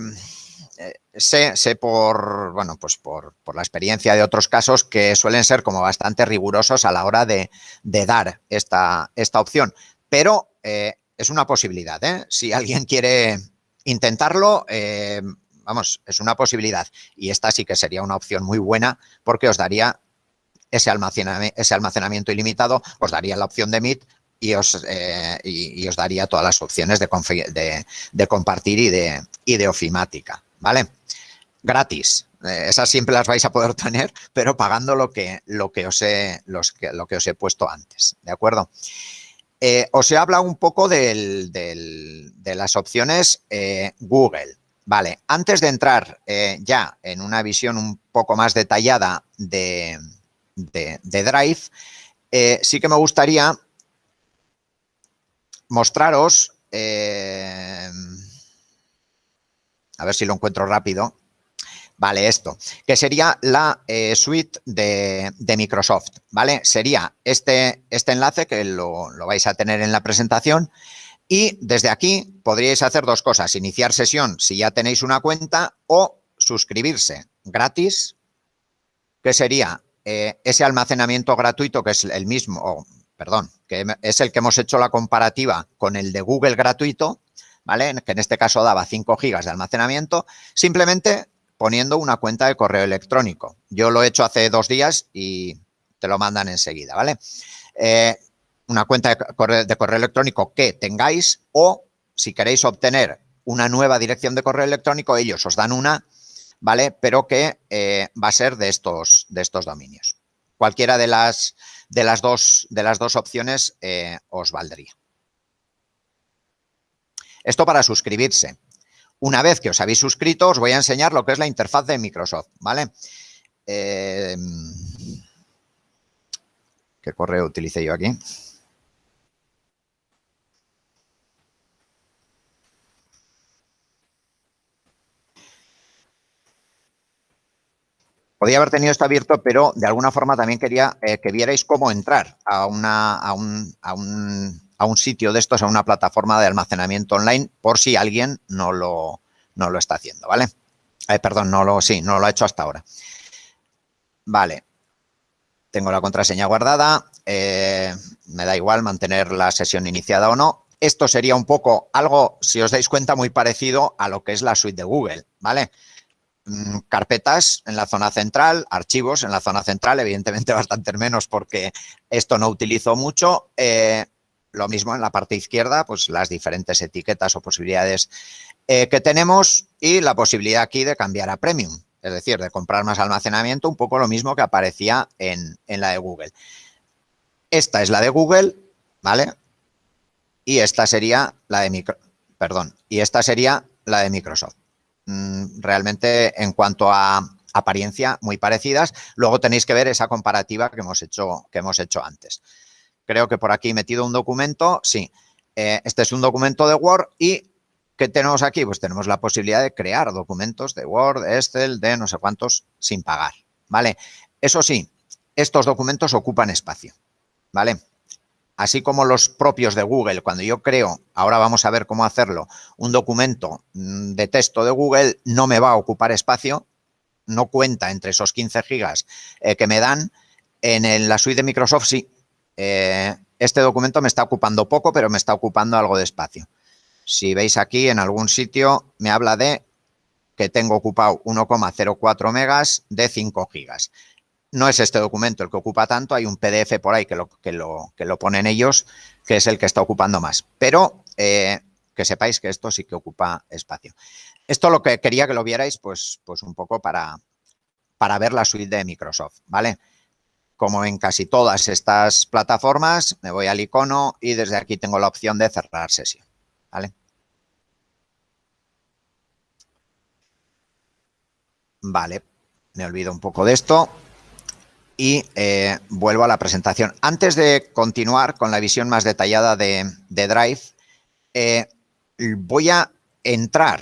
eh, sé, sé por, bueno, pues por, la experiencia de otros casos que suelen ser como bastante rigurosos a la hora de, dar esta, esta, opción, pero eh, es una posibilidad. Si alguien quiere intentarlo, vamos, es una posibilidad y esta sí que sería una opción muy buena porque os daría ese almacenamiento, ilimitado, os daría la opción de Meet y os, os daría todas las opciones de, compartir y de, ofimática. ¿vale? Gratis. Eh, esas siempre las vais a poder tener, pero pagando lo que, lo que, os, he, los, lo que os he puesto antes, ¿de acuerdo? Eh, os he hablado un poco de las opciones eh, Google. Vale, antes de entrar ya en una visión un poco más detallada de, de Drive, sí que me gustaría mostraros a ver si lo encuentro rápido, Vale, esto, que sería la eh, suite de, Microsoft, ¿vale? Sería este, este enlace que lo, lo, vais a tener en la presentación y desde aquí podríais hacer dos cosas, iniciar sesión si ya tenéis una cuenta o suscribirse gratis, que sería eh, ese almacenamiento gratuito que es el mismo, perdón, que es el que hemos hecho la comparativa con el de Google gratuito, ¿vale? Que en este caso daba 5 gigas de almacenamiento, simplemente poniendo una cuenta de correo electrónico. Yo lo he hecho hace dos días y te lo mandan enseguida, ¿vale? Eh, una cuenta de correo, electrónico que tengáis o si queréis obtener una nueva dirección de correo electrónico, ellos os dan una, ¿vale? Pero que eh, va a ser de estos, de estos dominios. Cualquiera de las, de las, dos, de las dos opciones eh, os valdría. Esto para suscribirse. Una vez que os habéis suscrito, os voy a enseñar lo que es la interfaz de Microsoft, ¿vale? Eh, ¿Qué correo utilicé yo aquí? Podía haber tenido esto abierto, pero de alguna forma también quería eh, que vierais cómo entrar a, un, sitio de estos, a una plataforma de almacenamiento online, por si alguien no lo, está haciendo, ¿vale? Eh, perdón, no lo, sí, no lo ha hecho hasta ahora. Vale. Tengo la contraseña guardada. Eh, me da igual mantener la sesión iniciada o no. Esto sería un poco algo, si os dais cuenta, muy parecido a lo que es la suite de Google, ¿vale? Carpetas en la zona central, archivos en la zona central, evidentemente bastante menos porque esto no utilizo mucho. Eh, lo mismo en la parte izquierda, pues las diferentes etiquetas o posibilidades eh, que tenemos y la posibilidad aquí de cambiar a Premium, es decir, de comprar más almacenamiento, un poco lo mismo que aparecía en, en la de Google. Esta es la de Google, ¿vale? Y esta sería la de micro, perdón, y esta sería la de Microsoft. Mm, realmente en cuanto a apariencia muy parecidas. Luego tenéis que ver esa comparativa que hemos hecho, que hemos hecho antes. Creo que por aquí he metido un documento. Sí, eh, este es un documento de Word y ¿qué tenemos aquí? Pues tenemos la posibilidad de crear documentos de Word, Excel, de no sé cuántos sin pagar, ¿vale? Eso sí, estos documentos ocupan espacio, ¿vale? Así como los propios de Google, cuando yo creo, ahora vamos a ver cómo hacerlo, un documento mm, de texto de Google, no me va a ocupar espacio, no cuenta entre esos 15 gigas eh, que me dan. En la suite de Microsoft sí, eh, este documento me está ocupando poco, pero me está ocupando algo de espacio. Si veis aquí en algún sitio me habla de que tengo ocupado 1,04 megas de 5 gigas no es este documento el que ocupa tanto, hay un PDF por ahí que lo, que lo, que lo ponen ellos, que es el que está ocupando más. Pero eh, que sepáis que esto sí que ocupa espacio. Esto lo que quería que lo vierais, pues, pues un poco para, para ver la suite de Microsoft, ¿vale? Como en casi todas estas plataformas, me voy al icono y desde aquí tengo la opción de cerrar sesión, ¿vale? Vale, me olvido un poco de esto y eh, vuelvo a la presentación. Antes de continuar con la visión más detallada de, Drive, eh, voy a entrar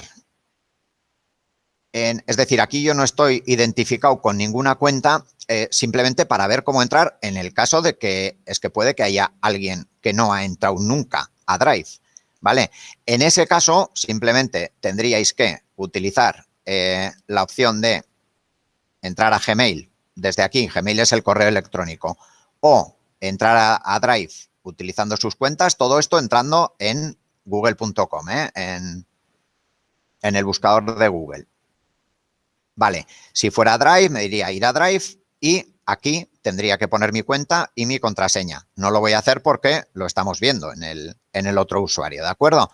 en, es decir, aquí yo no estoy identificado con ninguna cuenta, eh, simplemente para ver cómo entrar en el caso de que es que puede que haya alguien que no ha entrado nunca a Drive, ¿vale? En ese caso, simplemente tendríais que utilizar la opción de entrar a Gmail desde aquí, Gmail es el correo electrónico, o entrar a, Drive utilizando sus cuentas, todo esto entrando en google.com, ¿eh? en, el buscador de Google. Vale, si fuera Drive, me diría ir a Drive y aquí tendría que poner mi cuenta y mi contraseña. No lo voy a hacer porque lo estamos viendo en el, en el otro usuario, ¿de acuerdo?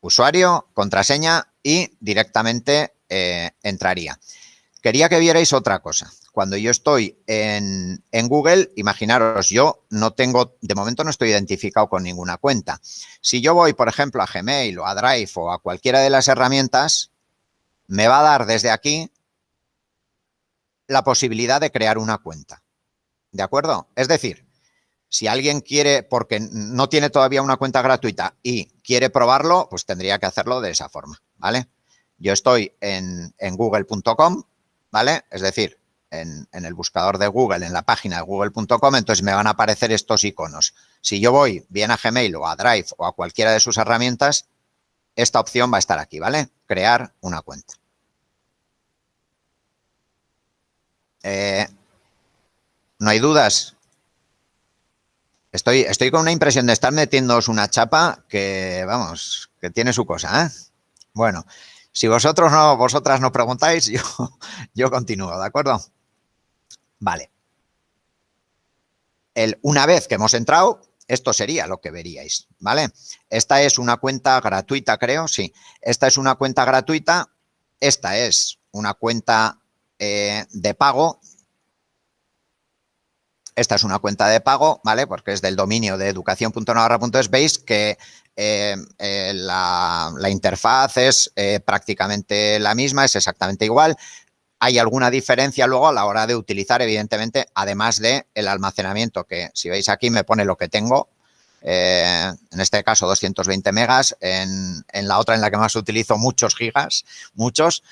Usuario, contraseña y directamente eh, entraría. Quería que vierais otra cosa. Cuando yo estoy en, Google, imaginaros, yo no tengo, de momento no estoy identificado con ninguna cuenta. Si yo voy, por ejemplo, a Gmail o a Drive o a cualquiera de las herramientas, me va a dar desde aquí la posibilidad de crear una cuenta. ¿De acuerdo? Es decir, si alguien quiere, porque no tiene todavía una cuenta gratuita y quiere probarlo, pues tendría que hacerlo de esa forma, ¿vale? yo estoy en, google.com, ¿vale? Es decir, en, el buscador de Google, en la página de google.com, entonces me van a aparecer estos iconos. Si yo voy bien a Gmail o a Drive o a cualquiera de sus herramientas, esta opción va a estar aquí, ¿vale? Crear una cuenta. Eh, ¿No hay dudas? Estoy, estoy con una impresión de estar metiéndoos una chapa que, vamos, que tiene su cosa, ¿eh? Bueno, si vosotros no, vosotras no preguntáis, yo, yo continúo, ¿de acuerdo? Vale. El, una vez que hemos entrado, esto sería lo que veríais, ¿vale? Esta es una cuenta gratuita, creo, sí. Esta es una cuenta gratuita, esta es una cuenta eh, de pago. Esta es una cuenta de pago, ¿vale? Porque es del dominio de educación.navarra.es. Veis que eh, eh, la, interfaz es prácticamente la misma, es exactamente igual. Hay alguna diferencia luego a la hora de utilizar, evidentemente, además de el almacenamiento, que si veis aquí me pone lo que tengo, eh, en este caso 220 megas, en, la otra en la que más utilizo muchos gigas, muchos,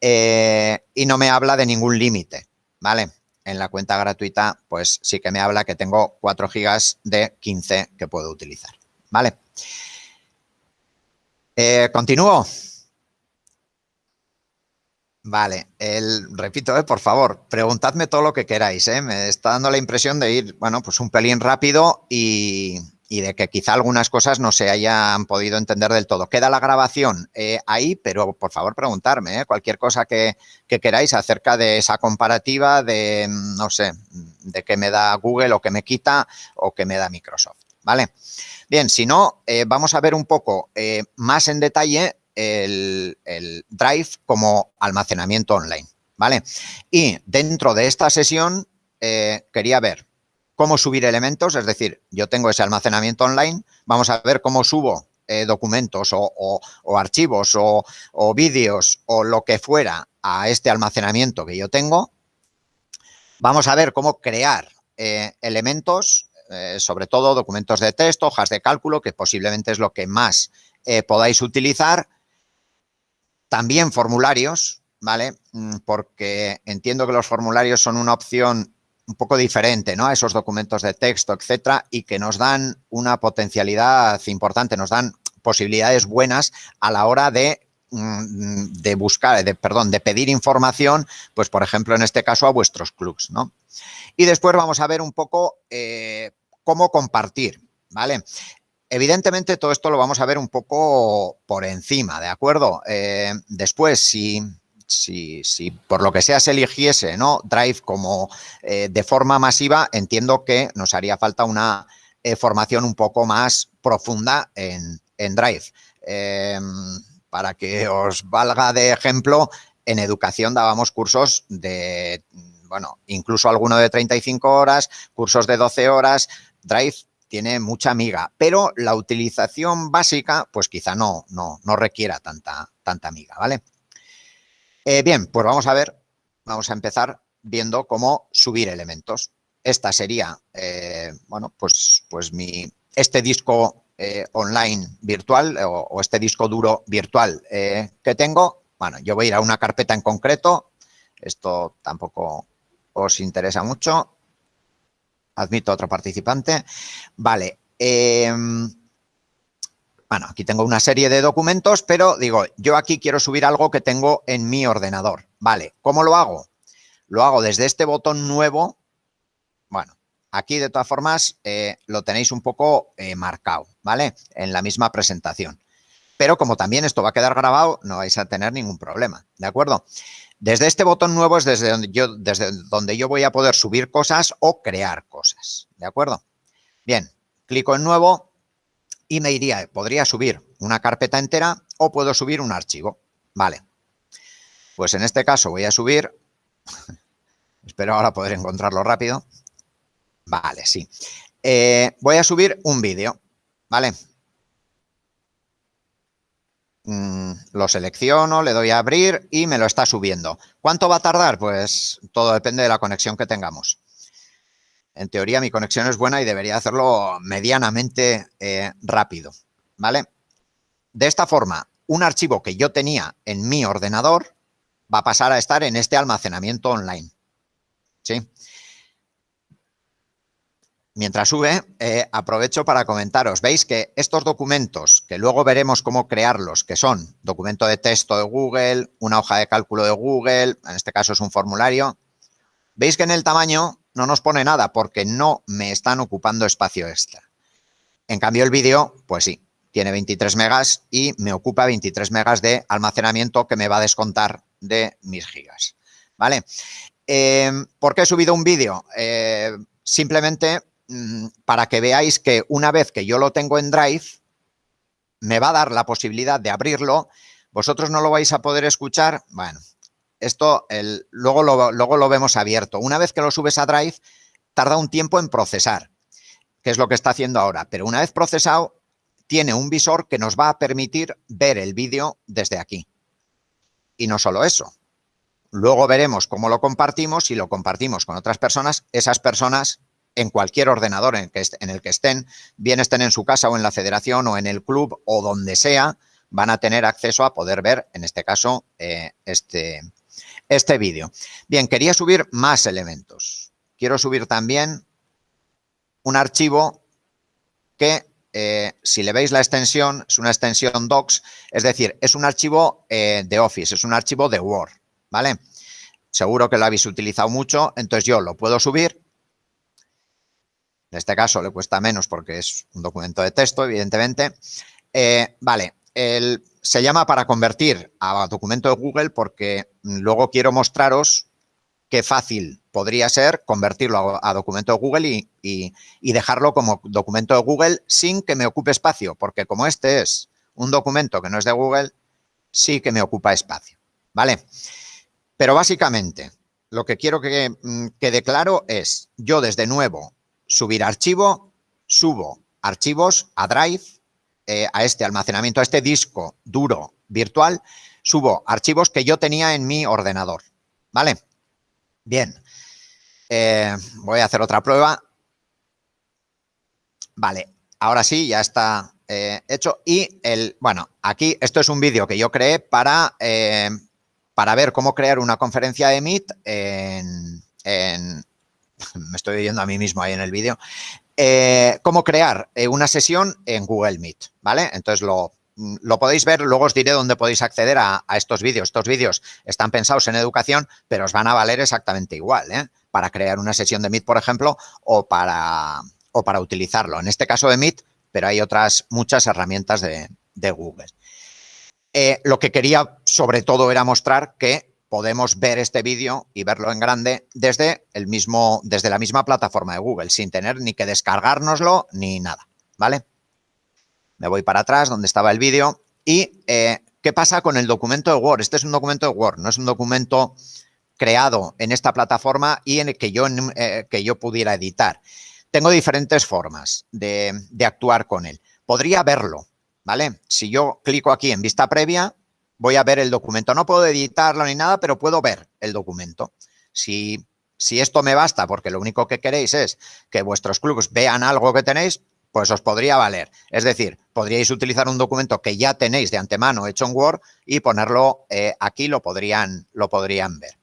eh, y no me habla de ningún límite, ¿vale? En la cuenta gratuita, pues sí que me habla que tengo 4 gigas de 15 que puedo utilizar, ¿vale? Eh, continúo. Vale, el, repito, eh, por favor, preguntadme todo lo que queráis. Eh. Me está dando la impresión de ir, bueno, pues un pelín rápido y, de que quizá algunas cosas no se hayan podido entender del todo. Queda la grabación eh, ahí, pero por favor preguntarme cualquier cosa que, que, queráis acerca de esa comparativa de, no sé, de qué me da Google o qué me quita o qué me da Microsoft. ¿Vale? Bien, si no, vamos a ver un poco más en detalle el, Drive como almacenamiento online, ¿vale? Y dentro de esta sesión eh, quería ver cómo subir elementos, es decir, yo tengo ese almacenamiento online, vamos a ver cómo subo eh, documentos o, archivos o, vídeos o lo que fuera a este almacenamiento que yo tengo. Vamos a ver cómo crear eh, elementos, sobre todo documentos de texto, hojas de cálculo, que posiblemente es lo que más podáis utilizar también formularios, ¿vale? Mm, porque entiendo que los formularios son una opción un poco diferente, ¿no? A esos documentos de texto, etcétera, y que nos dan una potencialidad importante, nos dan posibilidades buenas a la hora de mm, de buscar, de, perdón, de pedir información, pues por ejemplo, en este caso a vuestros clubs, ¿no? Y después vamos a ver un poco eh, cómo compartir, ¿vale? Evidentemente, todo esto lo vamos a ver un poco por encima, ¿de acuerdo? Eh, después, si, si, por lo que sea se eligiese ¿no? Drive como eh, de forma masiva, entiendo que nos haría falta una eh, formación un poco más profunda en, en Drive. para que os valga de ejemplo, en educación dábamos cursos de, bueno, incluso alguno de 35 horas, cursos de 12 horas, Drive tiene mucha miga, pero la utilización básica, pues quizá no, no, no requiera tanta, tanta miga, ¿vale? Eh, bien, pues vamos a ver, vamos a empezar viendo cómo subir elementos. Esta sería, eh, bueno, pues, pues mi, este disco eh, online virtual o, este disco duro virtual que tengo. Bueno, yo voy a ir a una carpeta en concreto. Esto tampoco os interesa mucho admito otro participante. Vale. Bueno, aquí tengo una serie de documentos, pero digo, yo aquí quiero subir algo que tengo en mi ordenador. Vale, ¿cómo lo hago? Lo hago desde este botón nuevo. Bueno, aquí de todas formas eh, lo tenéis un poco eh, marcado, ¿vale? En la misma presentación. Pero como también esto va a quedar grabado, no vais a tener ningún problema, ¿de acuerdo? Desde este botón nuevo es desde donde, yo, desde donde yo voy a poder subir cosas o crear cosas, ¿de acuerdo? Bien, clico en nuevo y me iría, podría subir una carpeta entera o puedo subir un archivo, ¿vale? Pues en este caso voy a subir, espero ahora poder encontrarlo rápido, vale, sí. Eh, voy a subir un vídeo, ¿vale? Mm, lo selecciono, le doy a abrir y me lo está subiendo. ¿Cuánto va a tardar? Pues todo depende de la conexión que tengamos. En teoría mi conexión es buena y debería hacerlo medianamente eh, rápido, ¿vale? De esta forma, un archivo que yo tenía en mi ordenador va a pasar a estar en este almacenamiento online. ¿Sí? Mientras sube, eh, aprovecho para comentaros. Veis que estos documentos, que luego veremos cómo crearlos, que son documento de texto de Google, una hoja de cálculo de Google, en este caso es un formulario, veis que en el tamaño no nos pone nada porque no me están ocupando espacio extra. En cambio, el vídeo, pues sí, tiene 23 megas y me ocupa 23 megas de almacenamiento que me va a descontar de mis gigas. ¿Vale? Eh, ¿Por qué he subido un vídeo? Eh, simplemente Mm, para que veáis que una vez que yo lo tengo en Drive, me va a dar la posibilidad de abrirlo. Vosotros no lo vais a poder escuchar. Bueno, esto luego, lo, luego lo vemos abierto. Una vez que lo subes a Drive, tarda un tiempo en procesar, que es lo que está haciendo ahora. Pero una vez procesado, tiene un visor que nos va a permitir ver el vídeo desde aquí. Y no solo eso. Luego veremos cómo lo compartimos. Si lo compartimos con otras personas, esas personas en cualquier ordenador en, el que estén, bien estén en su casa o en la federación o en el club o donde sea, van a tener acceso a poder ver, en este caso, eh, este, este vídeo. Bien, quería subir más elementos. Quiero subir también un archivo que, eh, si le veis la extensión, es una extensión docs, es decir, es un archivo eh, de Office, es un archivo de Word, ¿vale? Seguro que lo habéis utilizado mucho, entonces yo lo puedo subir en este caso le cuesta menos porque es un documento de texto, evidentemente. Eh, vale, se llama para convertir a documento de Google porque luego quiero mostraros qué fácil podría ser convertirlo a, documento de Google y, dejarlo como documento de Google sin que me ocupe espacio, porque como este es un documento que no es de Google, sí que me ocupa espacio, ¿vale? Pero básicamente lo que quiero que mm, quede claro es, yo desde nuevo subir archivo, subo archivos a Drive, eh, a este almacenamiento, a este disco duro virtual, subo archivos que yo tenía en mi ordenador, ¿vale? Bien, eh, voy a hacer otra prueba. Vale, ahora sí, ya está eh, hecho. Y, el bueno, aquí esto es un vídeo que yo creé para, para ver cómo crear una conferencia de Meet en, me estoy oyendo a mí mismo ahí en el vídeo, eh, cómo crear eh, una sesión en Google Meet, ¿vale? Entonces lo, lo podéis ver, luego os diré dónde podéis acceder a, estos vídeos. Estos vídeos están pensados en educación, pero os van a valer exactamente igual, ¿eh? Para crear una sesión de Meet, por ejemplo, o para, o para utilizarlo. En este caso de Meet, pero hay otras muchas herramientas de, Google. lo que quería, sobre todo, era mostrar que podemos ver este vídeo y verlo en grande desde, el mismo, desde la misma plataforma de Google, sin tener ni que descargárnoslo ni nada, ¿vale? Me voy para atrás donde estaba el vídeo y eh, ¿qué pasa con el documento de Word? Este es un documento de Word, no es un documento creado en esta plataforma y en el que yo, eh, que yo pudiera editar. Tengo diferentes formas de, de actuar con él. Podría verlo, ¿vale? Si yo clico aquí en vista previa, voy a ver el documento. No puedo editarlo ni nada, pero puedo ver el documento. Si, si esto me basta, porque lo único que queréis es que vuestros clubes vean algo que tenéis, pues os podría valer. Es decir, podríais utilizar un documento que ya tenéis de antemano hecho en Word y ponerlo eh, aquí, lo podrían, lo podrían ver.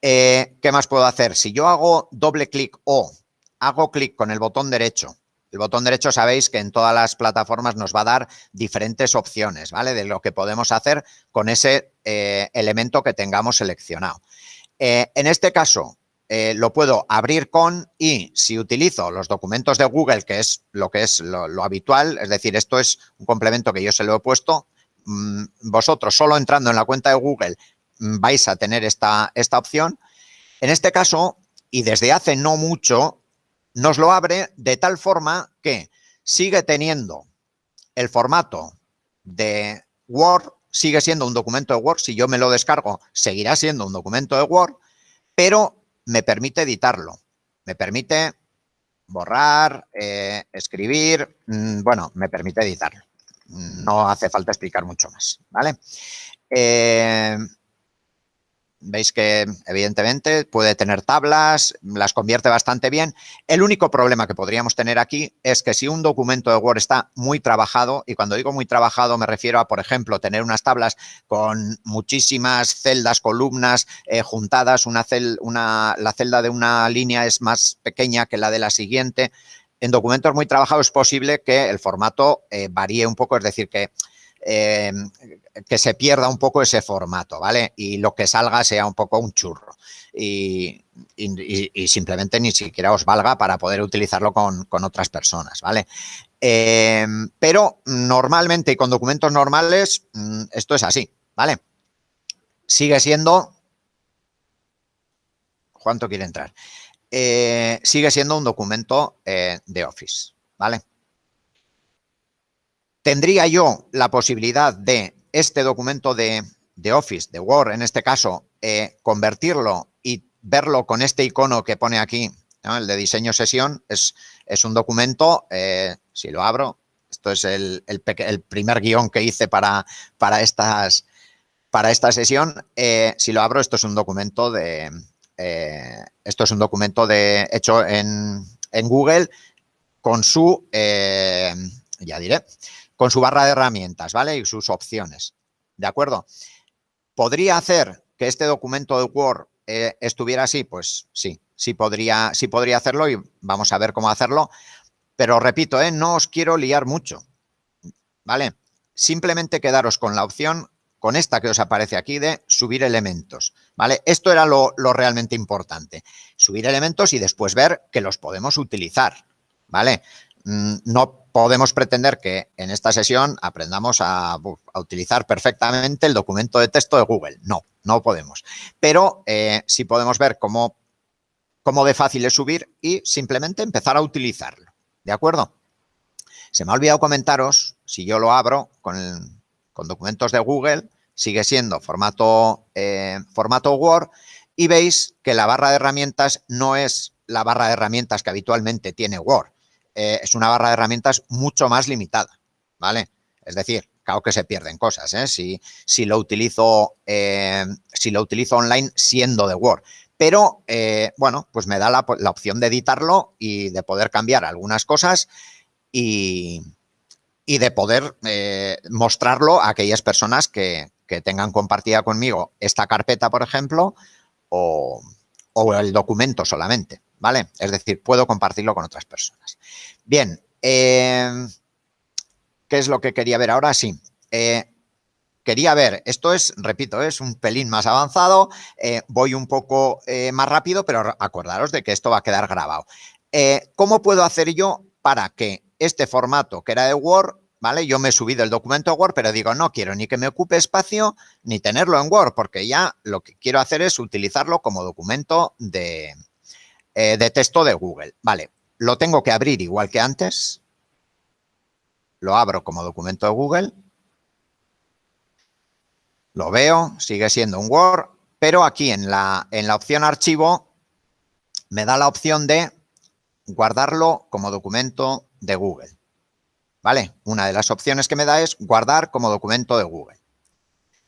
Eh, ¿Qué más puedo hacer? Si yo hago doble clic o hago clic con el botón derecho el botón derecho sabéis que en todas las plataformas nos va a dar diferentes opciones, ¿vale? De lo que podemos hacer con ese eh, elemento que tengamos seleccionado. Eh, en este caso, eh, lo puedo abrir con y si utilizo los documentos de Google, que es lo que es lo, habitual, es decir, esto es un complemento que yo se lo he puesto, mm, vosotros solo entrando en la cuenta de Google mm, vais a tener esta, esta opción. En este caso, y desde hace no mucho, nos lo abre de tal forma que sigue teniendo el formato de Word, sigue siendo un documento de Word, si yo me lo descargo, seguirá siendo un documento de Word, pero me permite editarlo, me permite borrar, eh, escribir, mm, bueno, me permite editarlo. No hace falta explicar mucho más, ¿vale? Eh, Veis que, evidentemente, puede tener tablas, las convierte bastante bien. El único problema que podríamos tener aquí es que si un documento de Word está muy trabajado, y cuando digo muy trabajado me refiero a, por ejemplo, tener unas tablas con muchísimas celdas, columnas eh, juntadas, una, una la celda de una línea es más pequeña que la de la siguiente. En documentos muy trabajados es posible que el formato eh, varíe un poco, es decir, que eh, que se pierda un poco ese formato, ¿vale? Y lo que salga sea un poco un churro. Y, simplemente ni siquiera os valga para poder utilizarlo con, otras personas, ¿vale? Eh, pero normalmente y con documentos normales mm, esto es así, ¿vale? Sigue siendo... ¿Cuánto quiere entrar? Eh, sigue siendo un documento de Office, ¿vale? Tendría yo la posibilidad de este documento de, Office, de Word en este caso, eh, convertirlo y verlo con este icono que pone aquí, el de diseño sesión, es, es un documento, eh, si lo abro, esto es el, primer guion que hice para, para, estas, para esta sesión, eh, si lo abro, esto es un documento de, esto es un documento de, hecho en, en Google con su, ya diré, con su barra de herramientas, ¿vale? Y sus opciones, ¿de acuerdo? ¿Podría hacer que este documento de Word eh, estuviera así? Pues sí, sí podría, sí podría hacerlo y vamos a ver cómo hacerlo. Pero repito, ¿eh? no os quiero liar mucho, ¿vale? Simplemente quedaros con la opción, con esta que os aparece aquí de subir elementos, ¿vale? Esto era lo, lo realmente importante, subir elementos y después ver que los podemos utilizar, ¿vale? Mm, no podemos pretender que en esta sesión aprendamos a, utilizar perfectamente el documento de texto de Google. No, no podemos. Pero eh, sí podemos ver cómo, cómo de fácil es subir y simplemente empezar a utilizarlo. ¿De acuerdo? Se me ha olvidado comentaros, si yo lo abro con, documentos de Google, sigue siendo formato, eh, formato Word y veis que la barra de herramientas no es la barra de herramientas que habitualmente tiene Word eh, es una barra de herramientas mucho más limitada, ¿vale? Es decir, claro que se pierden cosas, ¿eh? Si, si, lo, utilizo, eh, si lo utilizo online siendo de Word. Pero, eh, bueno, pues me da la, opción de editarlo y de poder cambiar algunas cosas y, y de poder mostrarlo a aquellas personas que, que, tengan compartida conmigo esta carpeta, por ejemplo, o, o el documento solamente. ¿Vale? Es decir, puedo compartirlo con otras personas. Bien, eh, ¿qué es lo que quería ver ahora? Sí, eh, quería ver, esto es, repito, es un pelín más avanzado, eh, voy un poco más rápido, pero acordaros de que esto va a quedar grabado. ¿Cómo puedo hacer yo para que este formato que era de Word ¿vale? Yo me he subido el documento a Word, pero digo, no quiero ni que me ocupe espacio ni tenerlo en Word, porque ya lo que quiero hacer es utilizarlo como documento de, eh, de texto de Google. Vale, lo tengo que abrir igual que antes. Lo abro como documento de Google. Lo veo, sigue siendo un Word, pero aquí en la, en la opción archivo me da la opción de guardarlo como documento de Google. ¿Vale? Una de las opciones que me da es guardar como documento de Google.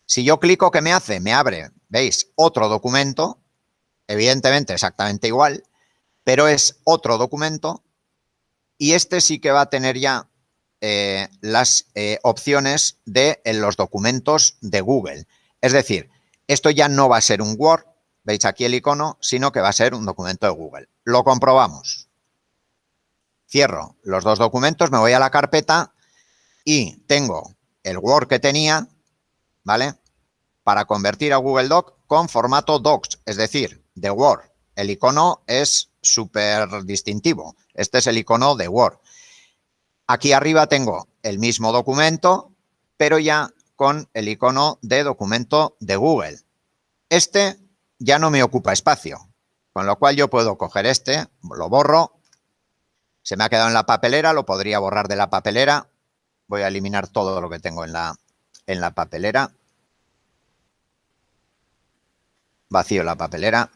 Si yo clico, ¿qué me hace? Me abre, ¿veis? Otro documento, evidentemente exactamente igual, pero es otro documento y este sí que va a tener ya eh, las eh, opciones de los documentos de Google. Es decir, esto ya no va a ser un Word, veis aquí el icono, sino que va a ser un documento de Google. Lo comprobamos. Cierro los dos documentos, me voy a la carpeta y tengo el Word que tenía, ¿vale? Para convertir a Google Doc con formato Docs, es decir, de Word. El icono es súper distintivo. Este es el icono de Word. Aquí arriba tengo el mismo documento, pero ya con el icono de documento de Google. Este ya no me ocupa espacio, con lo cual yo puedo coger este, lo borro, se me ha quedado en la papelera, lo podría borrar de la papelera. Voy a eliminar todo lo que tengo en la, en la papelera. Vacío la papelera.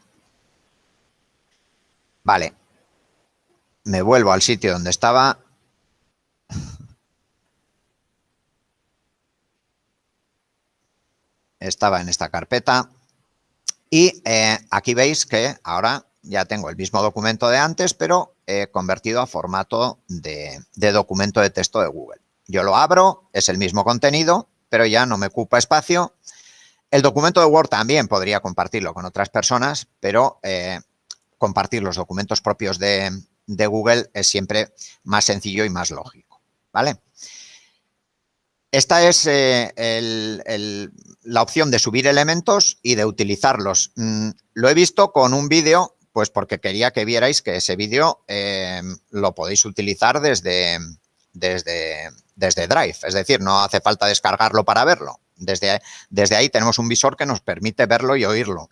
Vale. Me vuelvo al sitio donde estaba. Estaba en esta carpeta. Y eh, aquí veis que ahora ya tengo el mismo documento de antes, pero he convertido a formato de, documento de texto de Google. Yo lo abro, es el mismo contenido, pero ya no me ocupa espacio. El documento de Word también podría compartirlo con otras personas, pero eh, compartir los documentos propios de, Google es siempre más sencillo y más lógico, ¿vale? Esta es eh, la opción de subir elementos y de utilizarlos. Mm, lo he visto con un vídeo pues porque quería que vierais que ese vídeo eh, lo podéis utilizar desde, desde, desde Drive. Es decir, no hace falta descargarlo para verlo. Desde, desde ahí tenemos un visor que nos permite verlo y oírlo.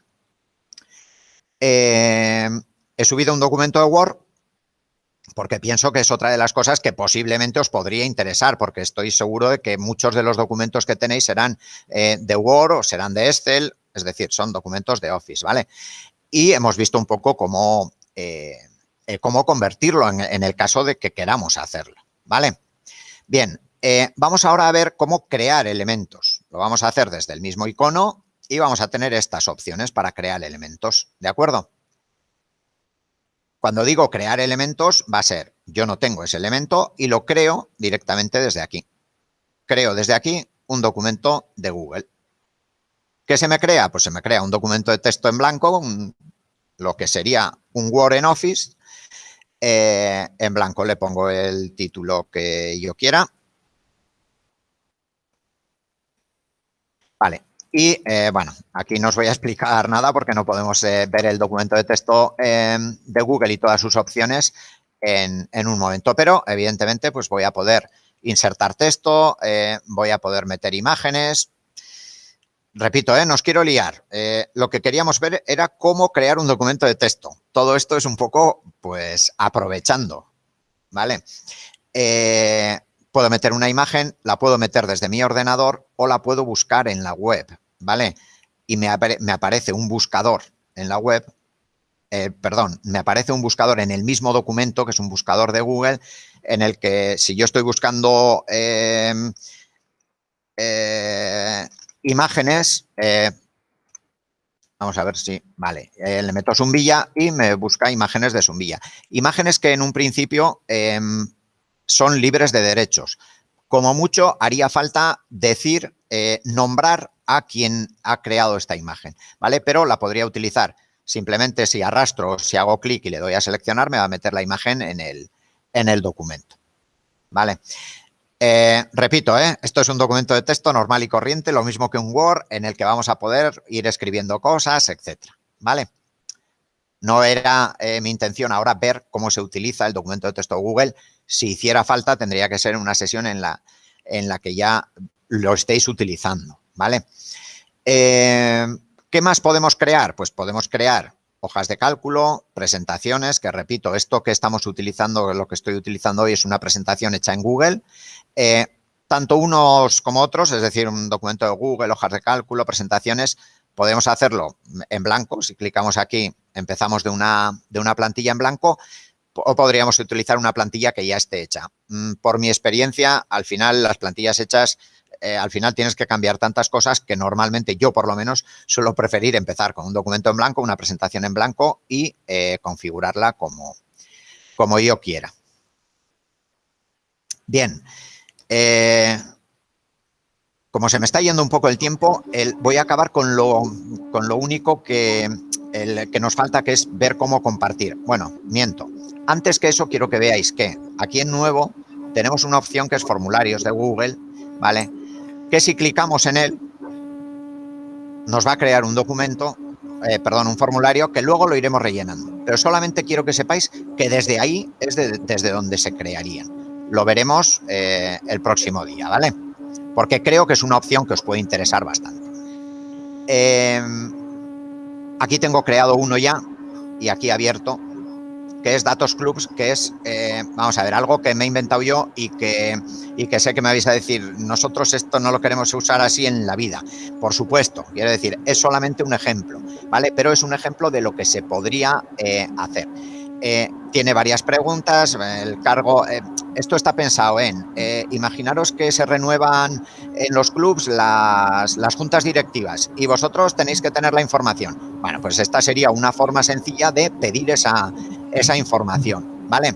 Eh, he subido un documento de Word porque pienso que es otra de las cosas que posiblemente os podría interesar, porque estoy seguro de que muchos de los documentos que tenéis serán eh, de Word o serán de Excel, es decir, son documentos de Office, ¿vale? y hemos visto un poco cómo, eh, eh, cómo convertirlo en, el caso de que queramos hacerlo, ¿vale? Bien, vamos ahora a ver cómo crear elementos. Lo vamos a hacer desde el mismo icono y vamos a tener estas opciones para crear elementos, ¿de acuerdo? Cuando digo crear elementos, va a ser, yo no tengo ese elemento y lo creo directamente desde aquí. Creo desde aquí un documento de Google. ¿Qué se me crea? Pues se me crea un documento de texto en blanco, lo que sería un Word en Office. Eh, en blanco le pongo el título que yo quiera. Vale, y eh, bueno, aquí no os voy a explicar nada porque no podemos eh, ver el documento de texto de Google y todas sus opciones en, en, un momento, pero evidentemente pues voy a poder insertar texto, voy a poder meter imágenes, repito, ¿eh? no os quiero liar. Eh, lo que queríamos ver era cómo crear un documento de texto. Todo esto es un poco, pues, aprovechando, ¿vale? Eh, puedo meter una imagen, la puedo meter desde mi ordenador o la puedo buscar en la web, ¿vale? Y me, aparece un buscador en la web, perdón, me aparece un buscador en el mismo documento, que es un buscador de Google, en el que si yo estoy buscando imágenes, eh, vamos a ver si, vale, eh, le meto Zumbilla y me busca imágenes de Zumbilla. Imágenes que en un principio em, son libres de derechos. Como mucho haría falta decir, eh, nombrar a quien ha creado esta imagen, ¿vale? Pero la podría utilizar simplemente si arrastro, si hago clic y le doy a seleccionar, me va a meter la imagen en el, en el documento, ¿vale? Eh, repito, ¿eh? esto es un documento de texto normal y corriente, lo mismo que un Word, en el que vamos a poder ir escribiendo cosas, etcétera, ¿vale? No era eh, mi intención ahora ver cómo se utiliza el documento de texto Google. Si hiciera falta, tendría que ser una sesión en la, en la que ya lo estéis utilizando, ¿vale? ¿Qué más podemos crear? Pues podemos crear hojas de cálculo, presentaciones, que repito, esto que estamos utilizando, lo que estoy utilizando hoy es una presentación hecha en Google, eh, tanto unos como otros, es decir, un documento de Google, hojas de cálculo, presentaciones, podemos hacerlo en blanco. Si clicamos aquí, empezamos de una, de una plantilla en blanco o podríamos utilizar una plantilla que ya esté hecha. Mm, por mi experiencia, al final, las plantillas hechas, eh, al final tienes que cambiar tantas cosas que normalmente yo, por lo menos, suelo preferir empezar con un documento en blanco, una presentación en blanco y eh, configurarla como, como yo quiera. Bien, eh, como se me está yendo un poco el tiempo, voy a acabar con lo, con lo único que, que nos falta, que es ver cómo compartir. Bueno, miento. Antes que eso, quiero que veáis que aquí en nuevo tenemos una opción que es formularios de Google, ¿vale? Que si clicamos en él, nos va a crear un documento, eh, perdón, un formulario que luego lo iremos rellenando. Pero solamente quiero que sepáis que desde ahí es desde donde se crearían lo veremos eh, el próximo día, ¿vale? Porque creo que es una opción que os puede interesar bastante. Em, aquí tengo creado uno ya y aquí abierto, que es Datos Clubs, que es, eh, vamos a ver, algo que me he inventado yo y que, y que sé que me vais a decir, nosotros esto no lo queremos usar así en la vida. Por supuesto, quiero decir, es solamente un ejemplo, ¿vale? Pero es un ejemplo de lo que se podría eh, hacer. Eh, tiene varias preguntas, el cargo, eh, esto está pensado en, eh, imaginaros que se renuevan en los clubs las, juntas directivas y vosotros tenéis que tener la información. Bueno, pues esta sería una forma sencilla de pedir esa, esa información, ¿vale?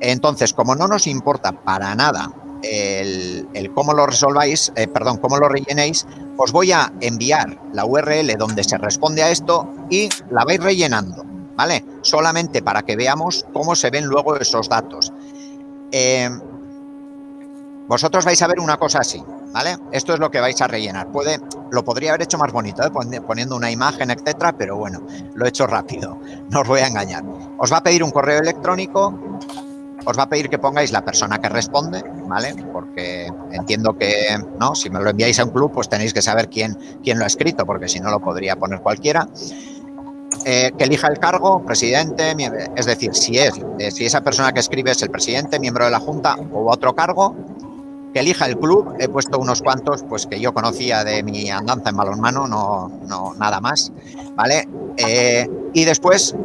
Entonces, como no nos importa para nada el, el cómo lo resolváis, perdón, cómo lo rellenéis, os voy a enviar la URL donde se responde a esto y la vais rellenando. ¿Vale? Solamente para que veamos cómo se ven luego esos datos. Eh, vosotros vais a ver una cosa así, ¿vale? Esto es lo que vais a rellenar. Puede, lo podría haber hecho más bonito, ¿eh? poniendo una imagen, etcétera, pero bueno, lo he hecho rápido, no os voy a engañar. Os va a pedir un correo electrónico, os va a pedir que pongáis la persona que responde, ¿vale? Porque entiendo que, ¿no? Si me lo enviáis a un club, pues tenéis que saber quién, quién lo ha escrito, porque si no lo podría poner cualquiera. Eh, que elija el cargo, presidente, es decir, si es eh, si esa persona que escribe es el presidente, miembro de la Junta o otro cargo, que elija el club, he puesto unos cuantos pues que yo conocía de mi andanza en balonmano, no, no nada más, ¿vale? Eh, y después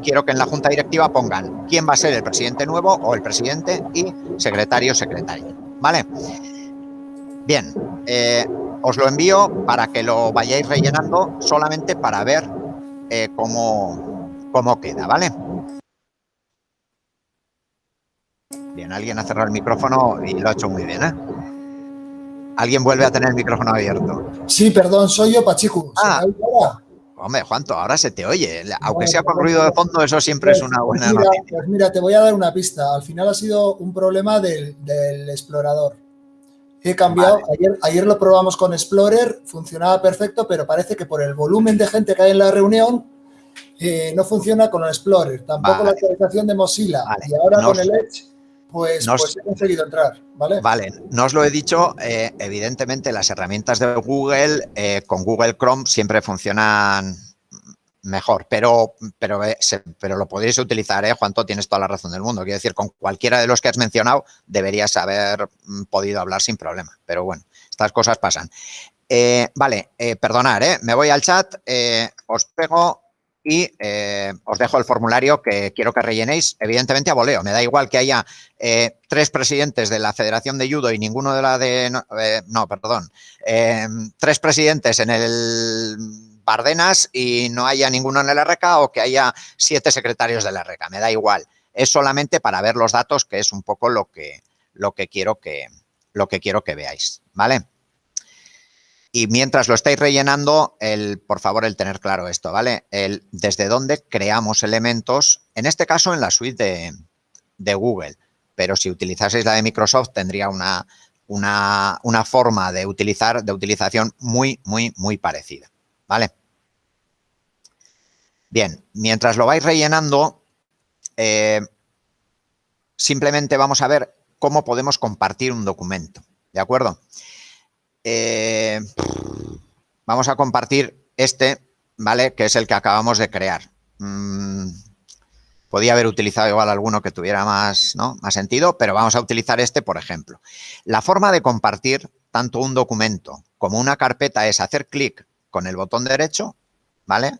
quiero que en la Junta Directiva pongan quién va a ser el presidente nuevo o el presidente y secretario secretario, ¿vale? Bien, os lo envío para que lo vayáis rellenando solamente para ver eh, cómo, cómo queda, ¿vale? Bien, alguien ha cerrado el micrófono y lo ha hecho muy bien, ¿eh? Alguien vuelve a tener el micrófono abierto. Sí, perdón, soy yo, Pachico. Ah, hombre, Juanto, ahora se te oye. Aunque sea con ruido de fondo, eso siempre es una buena mira, noticia. Pues mira, te voy a dar una pista. Al final ha sido un problema del, del explorador. He cambiado, ayer, ayer lo probamos con Explorer, funcionaba perfecto, pero parece que por el volumen de gente que hay en la reunión, eh, no funciona con el Explorer, tampoco Vale. la actualización de Mozilla. Vale. Y ahora No con os- el Edge, pues, no os- pues he conseguido entrar, ¿vale? Vale, no os lo he dicho, eh, evidentemente las herramientas de Google eh, con Google Chrome siempre funcionan mejor, pero, pero, eh, pero lo podéis utilizar, ¿eh? Juanto, tienes toda la razón del mundo. Quiero decir, con cualquiera de los que has mencionado deberías haber mm, podido hablar sin problema, pero bueno, estas cosas pasan. Eh, vale, eh, perdonad, ¿eh? me voy al chat, eh, os pego y os dejo el formulario que quiero que rellenéis, evidentemente a voleo, me da igual que haya tres presidentes de la Federación de Judo y ninguno de la de... No, no, perdón. tres presidentes en el Y no haya ninguno en el RK o que haya siete secretarios del RK. Me da igual. Es solamente para ver los datos, que es un poco lo que, lo que, quiero, que, lo que quiero que veáis. ¿Vale? Y mientras lo estáis rellenando, el, por favor, el tener claro esto, ¿vale? El desde dónde creamos elementos, en este caso en la suite de, de Google, pero si utilizaseis la de Microsoft tendría una, una, una forma de utilizar, de utilización muy, muy, muy parecida, ¿vale? Bien, mientras lo vais rellenando, eh, simplemente vamos a ver cómo podemos compartir un documento, ¿de acuerdo? Eh, vamos a compartir este, ¿vale? Que es el que acabamos de crear. Mm, podía haber utilizado igual alguno que tuviera más, ¿no? más sentido, pero vamos a utilizar este, por ejemplo. La forma de compartir tanto un documento como una carpeta es hacer clic con el botón derecho, ¿vale?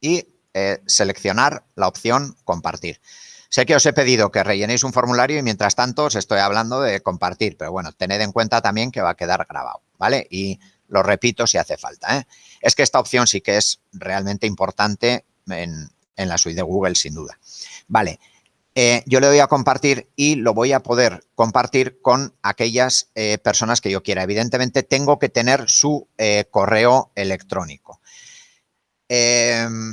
Y eh, seleccionar la opción compartir. Sé que os he pedido que rellenéis un formulario y mientras tanto os estoy hablando de compartir, pero bueno, tened en cuenta también que va a quedar grabado, ¿vale? Y lo repito si hace falta. ¿eh? Es que esta opción sí que es realmente importante en, la suite de Google, sin duda. Vale, eh, yo le doy a compartir y lo voy a poder compartir con aquellas personas que yo quiera. Evidentemente tengo que tener su correo electrónico. Em,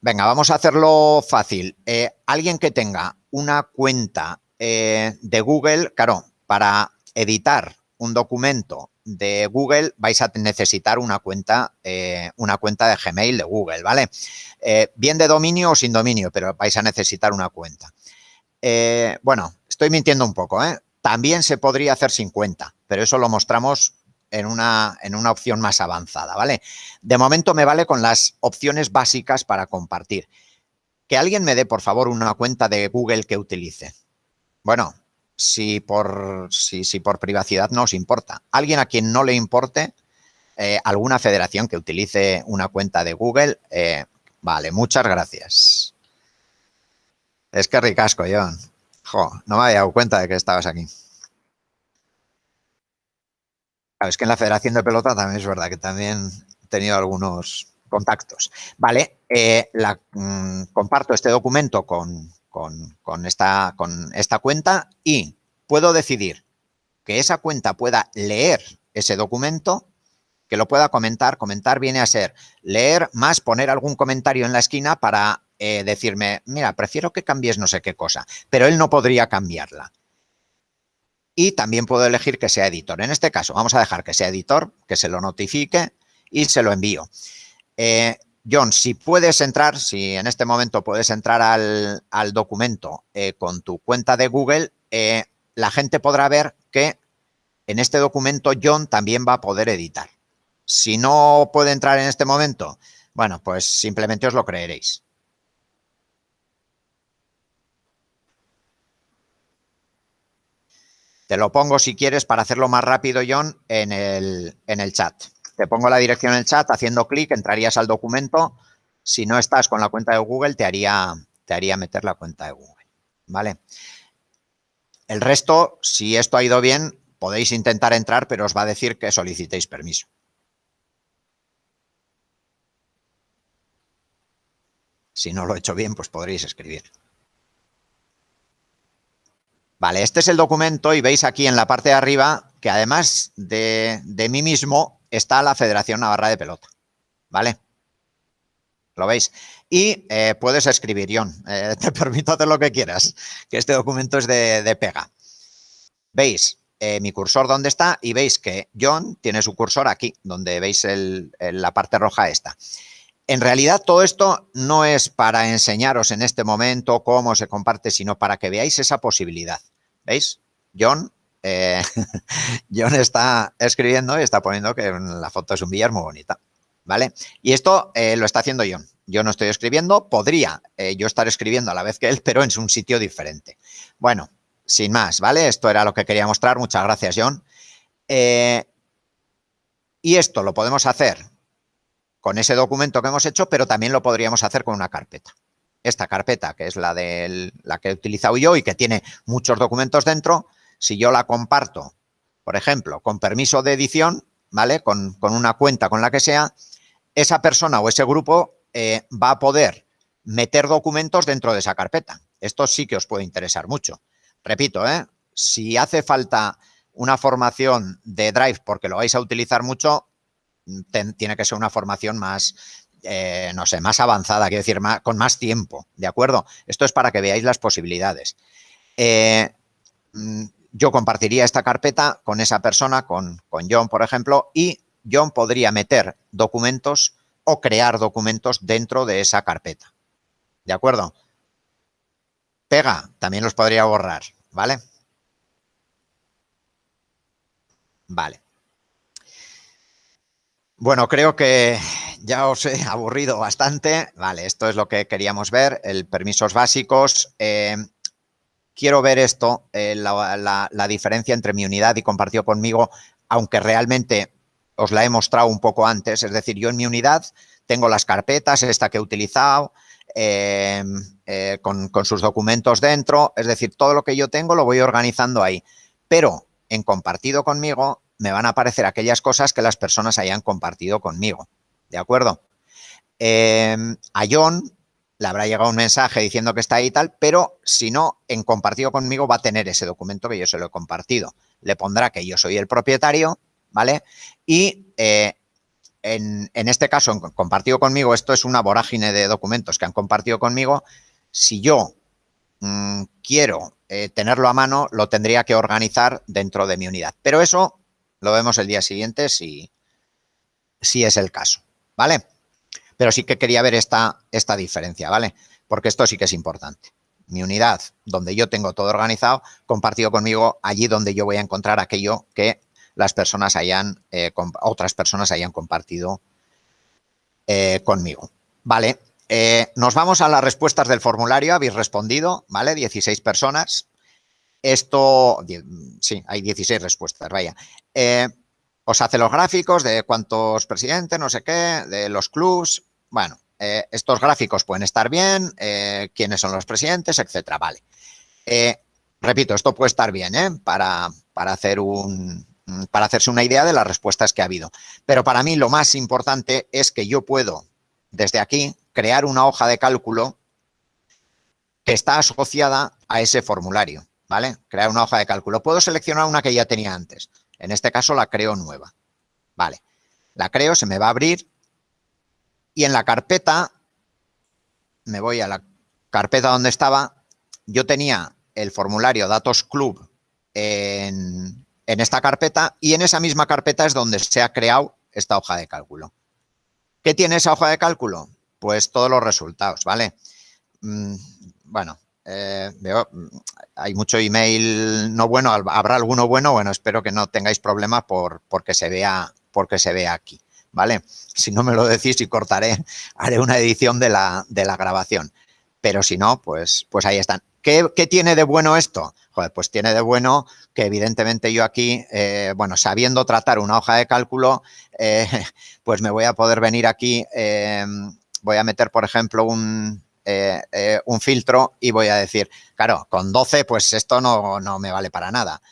venga, vamos a hacerlo fácil. Eh, alguien que tenga una cuenta eh, de Google, claro, para editar un documento de Google vais a necesitar una cuenta, eh, una cuenta de Gmail de Google, ¿vale? Bien de dominio o sin dominio, pero vais a necesitar una cuenta. Bueno, estoy mintiendo un poco, ¿eh? También se podría hacer sin cuenta, pero eso lo mostramos en una, en una opción más avanzada, ¿vale? De momento me vale con las opciones básicas para compartir. Que alguien me dé, por favor, una cuenta de Google que utilice. Bueno, si por, si, si por privacidad no os importa. Alguien a quien no le importe, eh, alguna federación que utilice una cuenta de Google, eh, vale, muchas gracias. Es que ricasco, John. Jo, no me había dado cuenta de que estabas aquí. Es que en la Federación de Pelota también es verdad que también he tenido algunos contactos. Vale, eh, mm, comparto este documento con, esta, con esta cuenta y puedo decidir que esa cuenta pueda leer ese documento, que lo pueda comentar. Comentar viene a ser leer más poner algún comentario en la esquina para eh, decirme, mira, prefiero que cambies no sé qué cosa, pero él no podría cambiarla. Y también puedo elegir que sea editor. En este caso, vamos a dejar que sea editor, que se lo notifique y se lo envío. Eh, John, si puedes entrar, si en este momento puedes entrar al, documento eh, con tu cuenta de Google, la gente podrá ver que en este documento John también va a poder editar. Si no puede entrar en este momento, bueno, pues simplemente os lo creeréis. Te lo pongo si quieres para hacerlo más rápido, John, en el, en el chat. Te pongo la dirección en el chat, haciendo clic entrarías al documento. Si no estás con la cuenta de Google, te haría, te haría meter la cuenta de Google. ¿Vale? El resto, si esto ha ido bien, podéis intentar entrar, pero os va a decir que solicitéis permiso. Si no lo he hecho bien, pues podréis escribir. Vale, este es el documento y veis aquí en la parte de arriba que además de, mí mismo está la Federación Navarra de Pelota. ¿Vale? ¿Lo veis? Y eh, puedes escribir, John, eh, te permito hacer lo que quieras, que este documento es de, pega. ¿Veis? Eh, mi cursor dónde está y veis que John tiene su cursor aquí, donde veis la parte roja esta. En realidad todo esto no es para enseñaros en este momento cómo se comparte, sino para que veáis esa posibilidad. ¿Veis? John, eh, John está escribiendo y está poniendo que la foto es un billar muy bonita. ¿Vale? Y esto eh, lo está haciendo John. Yo no estoy escribiendo, podría eh, yo estar escribiendo a la vez que él, pero en un sitio diferente. Bueno, sin más, ¿vale? Esto era lo que quería mostrar. Muchas gracias, John. y esto lo podemos hacer con ese documento que hemos hecho, pero también lo podríamos hacer con una carpeta. Esta carpeta, que es la, de la que he utilizado yo y que tiene muchos documentos dentro, si yo la comparto, por ejemplo, con permiso de edición, ¿vale? Con, una cuenta con la que sea, esa persona o ese grupo eh, va a poder meter documentos dentro de esa carpeta. Esto sí que os puede interesar mucho. Repito, ¿eh? si hace falta una formación de Drive porque lo vais a utilizar mucho, tiene que ser una formación más, eh, no sé, más avanzada, quiero decir, con más tiempo, ¿de acuerdo? Esto es para que veáis las posibilidades. Eh, mm, yo compartiría esta carpeta con esa persona, con, con John, por ejemplo, y John podría meter documentos o crear documentos dentro de esa carpeta. ¿De acuerdo? Pega, también los podría borrar, ¿vale? Vale. Bueno, creo que ya os he aburrido bastante. Vale, esto es lo que queríamos ver, el permisos básicos. Eh, quiero ver esto, eh, la, diferencia entre mi unidad y compartido conmigo, aunque realmente os la he mostrado un poco antes. Es decir, yo en mi unidad tengo las carpetas, esta que he utilizado, eh, con, con sus documentos dentro. Es decir, todo lo que yo tengo lo voy organizando ahí. Pero en compartido conmigo me van a aparecer aquellas cosas que las personas hayan compartido conmigo. ¿De acuerdo? Em, a John le habrá llegado un mensaje diciendo que está ahí y tal, pero si no, en compartido conmigo va a tener ese documento que yo se lo he compartido. Le pondrá que yo soy el propietario, ¿vale? Y eh, en, este caso, en compartido conmigo, esto es una vorágine de documentos que han compartido conmigo. Si yo mm, quiero eh, tenerlo a mano, lo tendría que organizar dentro de mi unidad. Pero eso lo vemos el día siguiente si, si es el caso, ¿vale? Pero sí que quería ver esta, esta diferencia, ¿vale? Porque esto sí que es importante. Mi unidad, donde yo tengo todo organizado, compartido conmigo allí donde yo voy a encontrar aquello que las personas hayan, eh, otras personas hayan compartido eh, conmigo. Vale, eh, nos vamos a las respuestas del formulario, habéis respondido, ¿vale? 16 personas. Esto, sí, hay 16 respuestas, vaya. Os hace los gráficos de cuántos presidentes, no sé qué, de los clubs. Bueno, eh, estos gráficos pueden estar bien, eh, quiénes son los presidentes, etcétera, vale. repito, esto puede estar bien, Para, para, hacer un, para hacerse una idea de las respuestas que ha habido. Pero para mí lo más importante es que yo puedo, desde aquí, crear una hoja de cálculo que está asociada a ese formulario, ¿vale? Crear una hoja de cálculo. Puedo seleccionar una que ya tenía antes. En este caso la creo nueva. Vale. La creo, se me va a abrir y en la carpeta, me voy a la carpeta donde estaba, yo tenía el formulario Datos Club en, esta carpeta y en esa misma carpeta es donde se ha creado esta hoja de cálculo. ¿Qué tiene esa hoja de cálculo? Pues todos los resultados, ¿vale? Mm, bueno, eh, veo, hay mucho email no bueno, habrá alguno bueno, bueno, espero que no tengáis problemas por, porque, se vea, porque se vea aquí. ¿vale? Si no me lo decís y cortaré, haré una edición de la, de la grabación. Pero si no, pues, pues ahí están. ¿Qué, tiene de bueno esto? Pues tiene de bueno que evidentemente yo aquí, eh, bueno, sabiendo tratar una hoja de cálculo, eh, pues me voy a poder venir aquí, voy a meter, por ejemplo, un, eh, un filtro y voy a decir, claro, con 12 pues esto no, no me vale para nada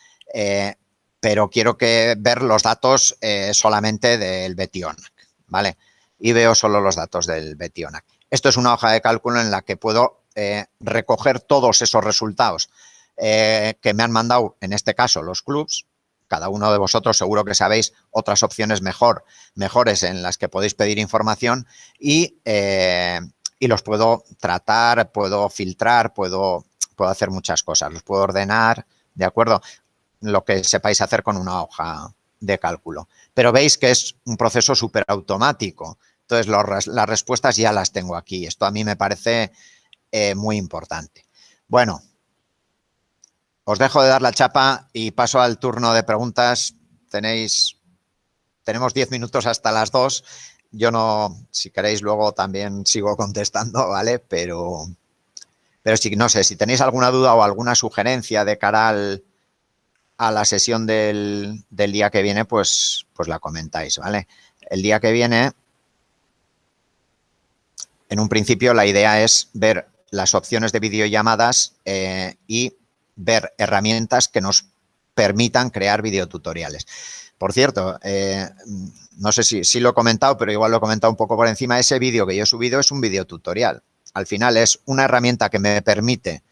pero quiero que ver los datos eh, solamente del Betionac, ¿vale? Y veo solo los datos del Betionac. Esto es una hoja de cálculo en la que puedo eh, recoger todos esos resultados eh, que me han mandado, en este caso, los clubs. Cada uno de vosotros seguro que sabéis otras opciones mejor, mejores en las que podéis pedir información y, y los puedo tratar, puedo filtrar, puedo, puedo hacer muchas cosas. Los puedo ordenar, ¿de acuerdo? lo que sepáis hacer con una hoja de cálculo. Pero veis que es un proceso súper automático. Entonces, las respuestas ya las tengo aquí. Esto a mí me parece eh, muy importante. Bueno, os dejo de dar la chapa y paso al turno de preguntas. Tenéis, tenemos 10 minutos hasta las 2. Yo no, si queréis luego también sigo contestando, ¿vale? Pero, pero si no sé, si tenéis alguna duda o alguna sugerencia de cara a la sesión del, día que viene, pues, pues la comentáis, ¿vale? El día que viene, en un principio, la idea es ver las opciones de videollamadas eh, y ver herramientas que nos permitan crear videotutoriales. Por cierto, eh, no sé si, lo he comentado, pero igual lo he comentado un poco por encima, ese vídeo que yo he subido es un videotutorial. Al final es una herramienta que me permite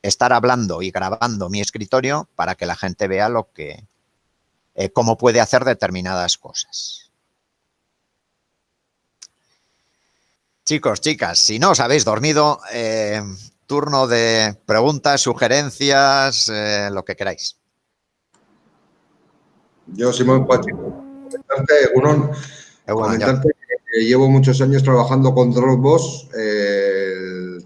estar hablando y grabando mi escritorio para que la gente vea lo que, eh, cómo puede hacer determinadas cosas. Chicos, chicas, si no os habéis dormido, eh, turno de preguntas, sugerencias, lo que queráis. Yo, Simón Pacheco, comentarte, que llevo muchos años trabajando con Dropbox,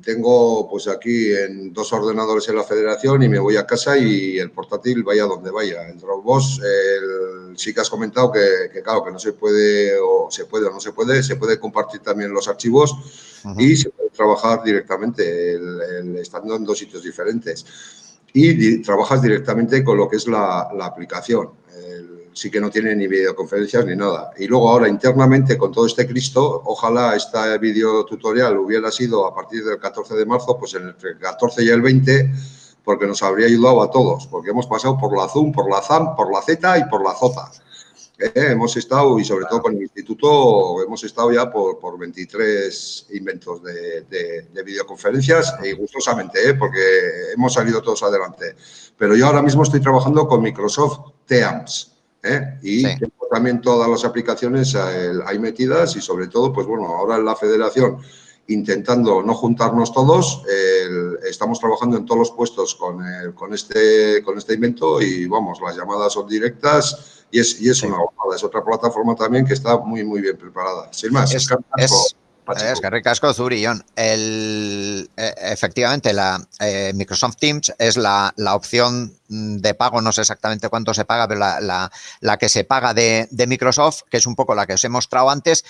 tengo pues aquí en dos ordenadores en la federación y me voy a casa y el portátil vaya donde vaya. En Dropbox el, sí que has comentado que, claro, que no se puede o se puede o no se puede, se puede compartir también los archivos y se puede trabajar directamente estando en dos sitios diferentes. Y trabajas directamente con lo que es la, la aplicación sí que no tiene ni videoconferencias ni nada. Y luego ahora internamente con todo este Cristo, ojalá este video tutorial hubiera sido a partir del 14 de marzo, pues entre el 14 y el 20, porque nos habría ayudado a todos, porque hemos pasado por la Zoom, por la ZAM, por la Z y por la ZOTA. Eh, hemos estado, y sobre todo con el instituto, hemos estado ya por, por 23 inventos de, de, videoconferencias y gustosamente, eh, porque hemos salido todos adelante. Pero yo ahora mismo estoy trabajando con Microsoft Teams. ¿Eh? Y tengo también todas las aplicaciones eh, ahí metidas y sobre todo, pues bueno, ahora en la federación intentando no juntarnos todos, estamos trabajando en todos los puestos con, con, este, con este invento y vamos, las llamadas son directas y es, y es una es otra plataforma también que está muy, muy bien preparada. Sin más, es, es que ricasco, Zurillón. El, e, efectivamente, la eh, Microsoft Teams es la, opción de pago, no sé exactamente cuánto se paga, pero la, que se paga de, Microsoft, que es un poco la que os he mostrado antes.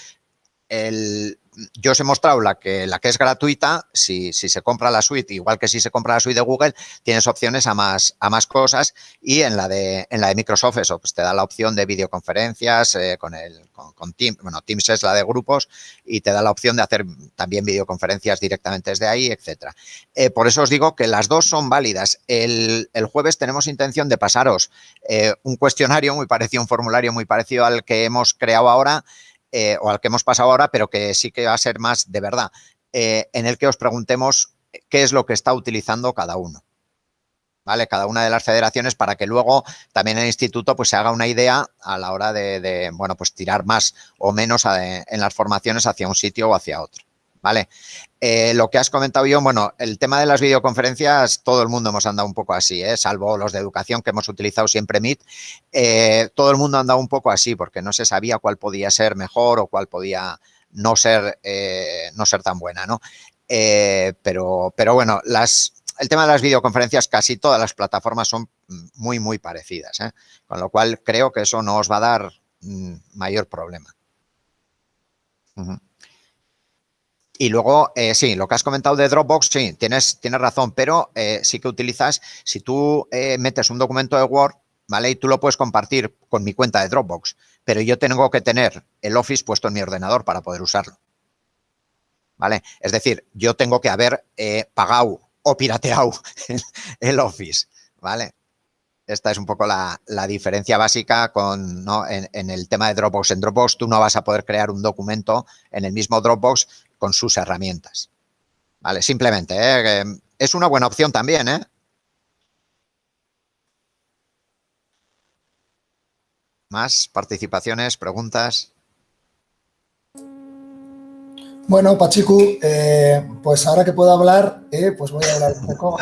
El, yo os he mostrado la que, la que es gratuita, si, si, se compra la suite, igual que si se compra la suite de Google, tienes opciones a más, a más cosas y en la de, en la de Microsoft eso, pues te da la opción de videoconferencias eh, con, el, con, Teams, bueno, Teams es la de grupos y te da la opción de hacer también videoconferencias directamente desde ahí, etcétera. Eh, por eso os digo que las dos son válidas. El, el jueves tenemos intención de pasaros eh, un cuestionario muy parecido, un formulario muy parecido al que hemos creado ahora, eh, o al que hemos pasado ahora, pero que sí que va a ser más de verdad, eh, en el que os preguntemos qué es lo que está utilizando cada uno. ¿Vale? Cada una de las federaciones para que luego también el instituto pues se haga una idea a la hora de, bueno, pues tirar más o menos en las formaciones hacia un sitio o hacia otro. ¿Vale? Eh, lo que has comentado yo, bueno, el tema de las videoconferencias, todo el mundo hemos andado un poco así, ¿eh? salvo los de educación que hemos utilizado siempre Meet, eh, todo el mundo ha andado un poco así porque no se sabía cuál podía ser mejor o cuál podía no ser, no ser tan buena, ¿no? pero, pero bueno, las, el tema de las videoconferencias, casi todas las plataformas son muy, muy parecidas, con lo cual creo que eso no os va a dar mm, mayor problema. Y luego, eh, sí, lo que has comentado de Dropbox, sí, tienes, tienes razón, pero eh, sí que utilizas, si tú eh, metes un documento de Word, ¿vale? Y tú lo puedes compartir con mi cuenta de Dropbox, pero yo tengo que tener el Office puesto en mi ordenador para poder usarlo. ¿Vale? Es decir, yo tengo que haber pagado o pirateado el Office, ¿vale? Esta es un poco la, diferencia básica con, ¿no? en, en, el tema de Dropbox. En Dropbox tú no vas a poder crear un documento en el mismo Dropbox con sus herramientas. Vale, simplemente, ¿eh? es una buena opción también, ¿eh? Más participaciones, preguntas. Bueno, Pachiku, eh, pues ahora que puedo hablar, eh, pues voy a hablar un poco.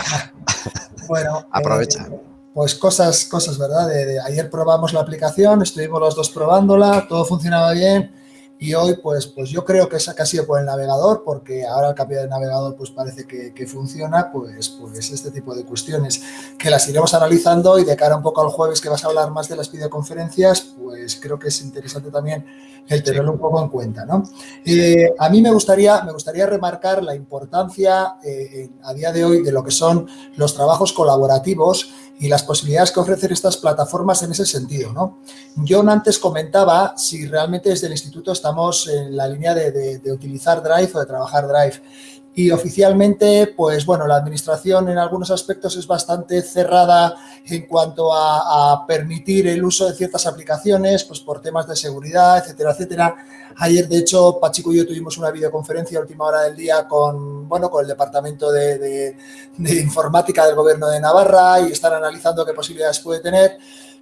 bueno, aprovecha. pues cosas, cosas, ¿verdad? ayer probamos la aplicación, estuvimos los dos probándola, todo funcionaba bien y hoy, pues, pues yo creo que esa ha sido por el navegador, porque ahora el cambio de navegador pues parece que, funciona, pues, pues este tipo de cuestiones que las iremos analizando y de cara un poco al jueves que vas a hablar más de las videoconferencias, pues creo que es interesante también el tenerlo un poco en cuenta, ¿no? Eh, a mí me gustaría, me gustaría remarcar la importancia eh, a día de hoy de lo que son los trabajos colaborativos y las posibilidades que ofrecen estas plataformas en ese sentido. ¿no? John antes comentaba si realmente desde el instituto estamos en la línea de, de utilizar Drive o de trabajar Drive y oficialmente, pues bueno, la administración en algunos aspectos es bastante cerrada en cuanto a, permitir el uso de ciertas aplicaciones, pues por temas de seguridad, etcétera, etcétera. Ayer, de hecho, Pachico y yo tuvimos una videoconferencia a última hora del día con, bueno, con el Departamento de Informática del Gobierno de Navarra y están analizando qué posibilidades puede tener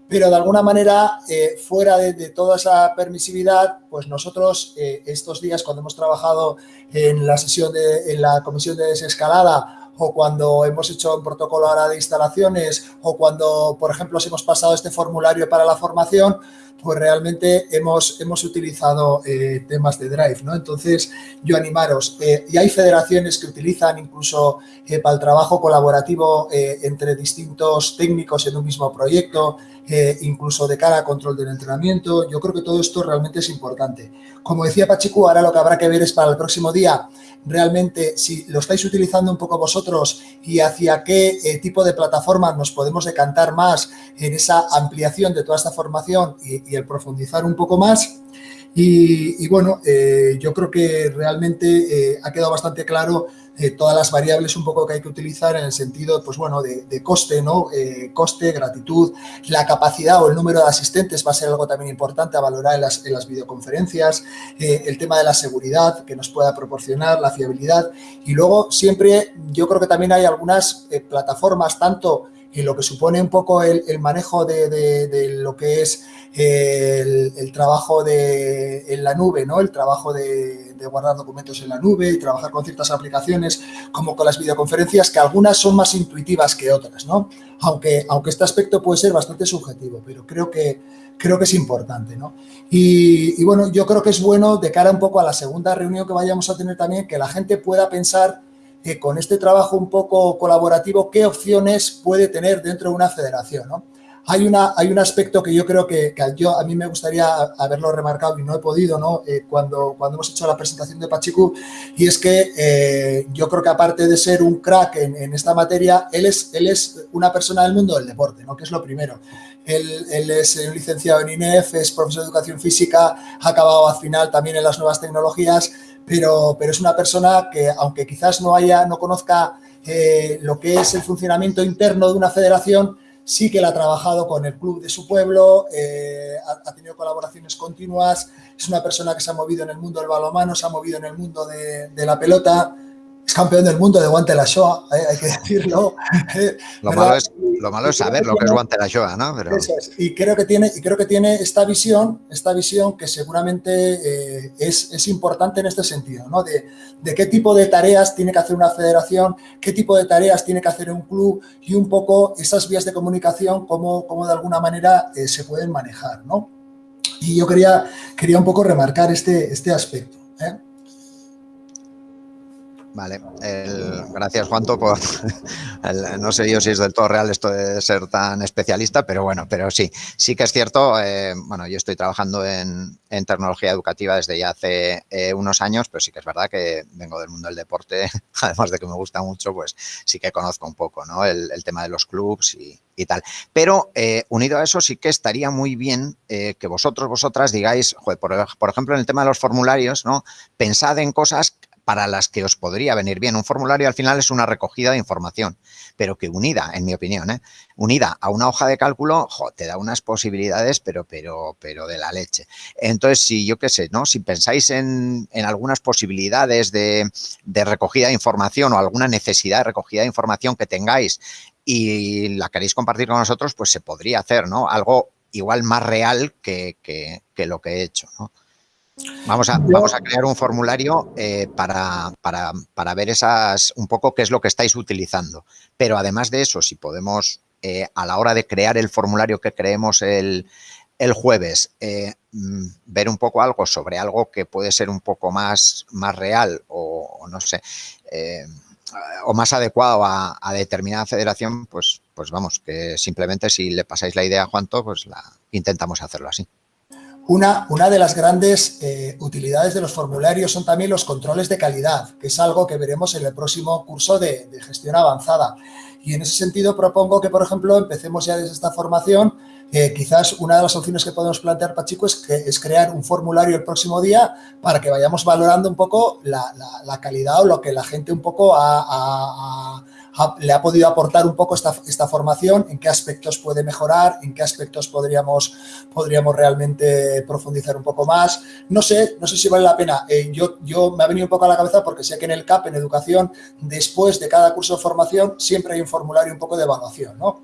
pero de alguna manera, eh, fuera de, toda esa permisividad, pues nosotros eh, estos días cuando hemos trabajado en la sesión de en la comisión de desescalada o cuando hemos hecho un protocolo ahora de instalaciones o cuando, por ejemplo, hemos pasado este formulario para la formación, pues realmente hemos, hemos utilizado eh, temas de Drive, ¿no? Entonces, yo animaros, y hay federaciones que utilizan incluso para el trabajo colaborativo entre distintos técnicos en un mismo proyecto, eh, incluso de cara a control del entrenamiento. Yo creo que todo esto realmente es importante. Como decía Pachiku, ahora lo que habrá que ver es para el próximo día realmente si lo estáis utilizando un poco vosotros y hacia qué eh, tipo de plataforma nos podemos decantar más en esa ampliación de toda esta formación y, el profundizar un poco más. Y, bueno, eh, yo creo que realmente ha quedado bastante claro eh, todas las variables un poco que hay que utilizar en el sentido, pues bueno, de, coste, ¿no? Eh, coste, gratitud, la capacidad o el número de asistentes va a ser algo también importante a valorar en las, en las videoconferencias, eh, el tema de la seguridad que nos pueda proporcionar, la fiabilidad y luego siempre yo creo que también hay algunas plataformas, tanto en lo que supone un poco el, manejo de, lo que es el, trabajo de, en la nube, ¿no? El trabajo de, guardar documentos en la nube y trabajar con ciertas aplicaciones, como con las videoconferencias, que algunas son más intuitivas que otras, ¿no? Aunque, aunque este aspecto puede ser bastante subjetivo, pero creo que, creo que es importante, ¿no? Y, y bueno, yo creo que es bueno de cara un poco a la segunda reunión que vayamos a tener también, que la gente pueda pensar que con este trabajo un poco colaborativo, qué opciones puede tener dentro de una federación, ¿no? hay, una, hay un aspecto que yo creo que, yo, a mí me gustaría haberlo remarcado y no he podido ¿no? Eh, cuando, cuando hemos hecho la presentación de Pachiku, y es que eh, yo creo que aparte de ser un crack en, esta materia, él es, él es una persona del mundo del deporte, ¿no? que es lo primero. Él, él, es licenciado en INEF, es profesor de educación física, ha acabado al final también en las nuevas tecnologías, pero, pero es una persona que, aunque quizás no, haya, no conozca eh, lo que es el funcionamiento interno de una federación, sí que la ha trabajado con el club de su pueblo, eh, ha, tenido colaboraciones continuas, es una persona que se ha movido en el mundo del balonmano, se ha movido en el mundo de, de la pelota, es campeón del mundo de guante la Shoah, eh, hay que decirlo. lo, malo es, lo, malo es, saber lo que es guante la Shoah, ¿no? Pero... Y, creo que tiene, y creo que tiene esta visión, esta visión que seguramente eh, es, es, importante en este sentido, ¿no? De, de, qué tipo de tareas tiene que hacer una federación, qué tipo de tareas tiene que hacer un club y un poco esas vías de comunicación, cómo, cómo de alguna manera eh, se pueden manejar, ¿no? Y yo quería, quería un poco remarcar este, este aspecto. ¿eh? Vale, gracias Juanto por, no sé yo si es del todo real esto de ser tan especialista, pero bueno, pero sí, sí que es cierto, eh, bueno, yo estoy trabajando en, tecnología educativa desde ya hace eh, unos años, pero sí que es verdad que vengo del mundo del deporte, además de que me gusta mucho, pues sí que conozco un poco, ¿no? El, tema de los clubs y, tal. Pero eh, unido a eso sí que estaría muy bien que vosotros, vosotras digáis, por, por ejemplo, en el tema de los formularios, ¿no? Pensad en cosas para las que os podría venir bien. Un formulario al final es una recogida de información, pero que unida, en mi opinión, ¿eh? unida a una hoja de cálculo, te da unas posibilidades, pero, pero, pero de la leche. Entonces, si yo qué sé, ¿no? Si pensáis en, algunas posibilidades de, recogida de información o alguna necesidad de recogida de información que tengáis y la queréis compartir con nosotros, pues se podría hacer, ¿no? Algo igual más real que, que lo que he hecho, ¿no? Vamos a, vamos a crear un formulario eh, para, para, ver esas un poco qué es lo que estáis utilizando. Pero además de eso, si podemos, eh, a la hora de crear el formulario que creemos el, jueves, eh, mm, ver un poco algo sobre algo que puede ser un poco más, más real o, no sé, o más adecuado a, determinada federación, pues, pues vamos, que simplemente si le pasáis la idea a Juanto, pues la intentamos hacerlo así. Una, una, de las grandes eh, utilidades de los formularios son también los controles de calidad, que es algo que veremos en el próximo curso de, gestión avanzada. Y en ese sentido propongo que, por ejemplo, empecemos ya desde esta formación. Eh, quizás una de las opciones que podemos plantear, Pachico, es, es crear un formulario el próximo día para que vayamos valorando un poco la, calidad o lo que la gente un poco ha le ha podido aportar un poco esta, esta, formación, en qué aspectos puede mejorar, en qué aspectos podríamos, podríamos realmente profundizar un poco más. No sé, no sé si vale la pena. Eh, yo, yo me ha venido un poco a la cabeza porque sé que en el CAP, en educación, después de cada curso de formación, siempre hay un formulario un poco de evaluación, ¿no?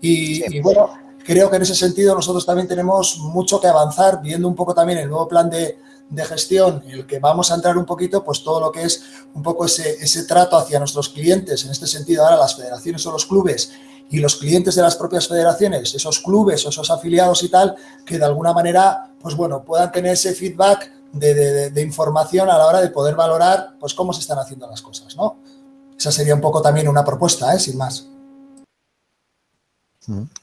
Y, y bueno, creo que en ese sentido nosotros también tenemos mucho que avanzar, viendo un poco también el nuevo plan de, de gestión en el que vamos a entrar un poquito, pues todo lo que es un poco ese, ese trato hacia nuestros clientes, en este sentido ahora las federaciones o los clubes y los clientes de las propias federaciones, esos clubes o esos afiliados y tal, que de alguna manera, pues bueno, puedan tener ese feedback de, información a la hora de poder valorar, pues cómo se están haciendo las cosas, ¿no? Esa sería un poco también una propuesta, ¿eh? sin más.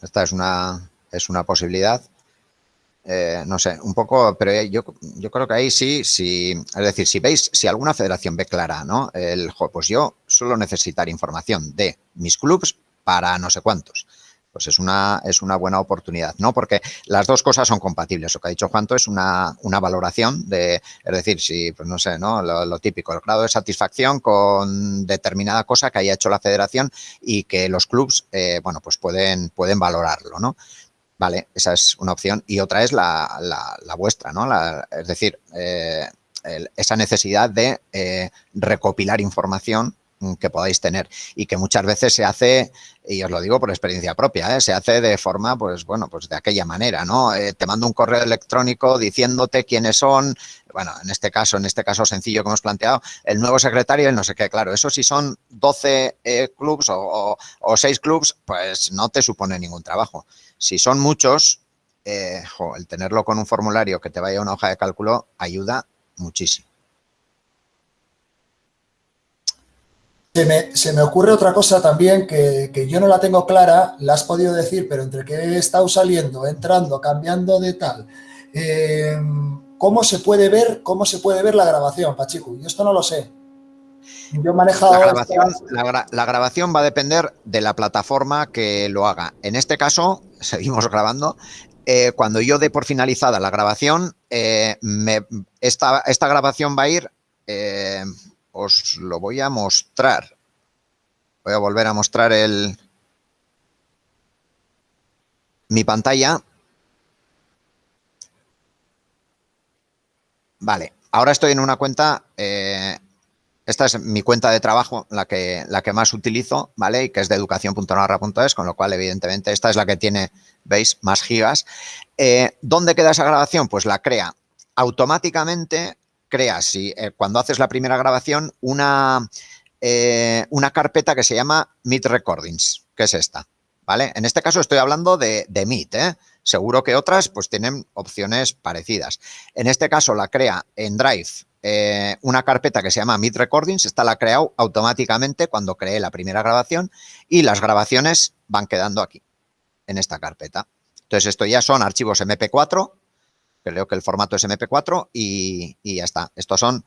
Esta es una, es una posibilidad. Eh, no sé, un poco, pero yo, yo creo que ahí sí, sí, es decir, si veis, si alguna federación ve clara, ¿no? El, pues yo suelo necesitar información de mis clubs para no sé cuántos. Pues es una, es una buena oportunidad, ¿no? Porque las dos cosas son compatibles. Lo que ha dicho Juanto es una, una valoración de, es decir, si, pues no sé, ¿no? Lo, típico, el grado de satisfacción con determinada cosa que haya hecho la federación y que los clubs, eh, bueno, pues pueden, pueden valorarlo, ¿no? Vale, esa es una opción. Y otra es la, la, vuestra, ¿no? es decir, eh, esa necesidad de eh, recopilar información que podáis tener y que muchas veces se hace, y os lo digo por experiencia propia, ¿eh? se hace de forma, pues bueno, pues de aquella manera, ¿no? te mando un correo electrónico diciéndote quiénes son, bueno, en este caso, en este caso sencillo que hemos planteado, el nuevo secretario, el no sé qué, claro, eso si son 12 clubs o, o, 6 clubs, pues no te supone ningún trabajo. Si son muchos, eh, el tenerlo con un formulario que te vaya a una hoja de cálculo ayuda muchísimo. Se me, ocurre otra cosa también que, yo no la tengo clara, la has podido decir, pero entre que he estado saliendo, entrando, cambiando de tal, eh, ¿cómo se puede ver cómo se puede ver la grabación, Pachico? Yo esto no lo sé. Yo he manejado... La grabación, la, grabación va a depender de la plataforma que lo haga. En este caso, seguimos grabando, eh, cuando yo dé por finalizada la grabación, eh, esta, esta, grabación va a ir os lo voy a mostrar. Voy a volver a mostrar el mi pantalla. Vale, ahora estoy en una cuenta, eh, esta es mi cuenta de trabajo, la que, la que más utilizo, ¿vale? Y que es de educación.narra.es, con lo cual, evidentemente, esta es la que tiene, ¿veis? Más gigas. Eh, ¿Dónde queda esa grabación? Pues la crea automáticamente creas, eh, cuando haces la primera grabación, una, eh, una carpeta que se llama Meet Recordings, que es esta, ¿vale? En este caso estoy hablando de, de Meet, ¿eh? Seguro que otras pues tienen opciones parecidas. En este caso la crea en Drive una carpeta que se llama Meet Recordings, esta la ha creado automáticamente cuando creé la primera grabación y las grabaciones van quedando aquí, en esta carpeta. Entonces, esto ya son archivos MP4 creo que el formato es MP4 y, ya está. Estos son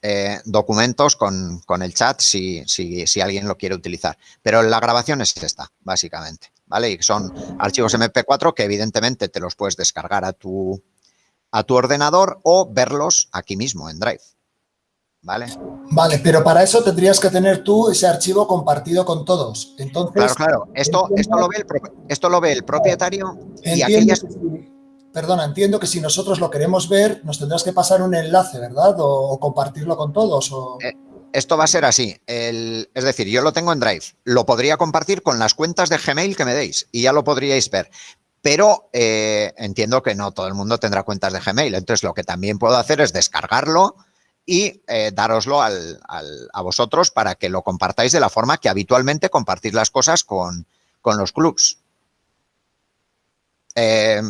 eh, documentos con, el chat si, si, alguien lo quiere utilizar. Pero la grabación es esta, básicamente, ¿vale? Y son archivos MP4 que evidentemente te los puedes descargar a tu, a tu ordenador o verlos aquí mismo en Drive. ¿Vale? Vale, pero para eso tendrías que tener tú ese archivo compartido con todos. Entonces, claro, claro. Esto, esto, lo, ve el, esto lo ve el propietario y aquellas... Perdona, entiendo que si nosotros lo queremos ver, nos tendrás que pasar un enlace, ¿verdad? O, compartirlo con todos. Eh, esto va a ser así. es decir, yo lo tengo en Drive. Lo podría compartir con las cuentas de Gmail que me deis y ya lo podríais ver. Pero eh, entiendo que no todo el mundo tendrá cuentas de Gmail. Entonces, lo que también puedo hacer es descargarlo y eh, daroslo a vosotros para que lo compartáis de la forma que habitualmente compartís las cosas con, con los clubs. Eh,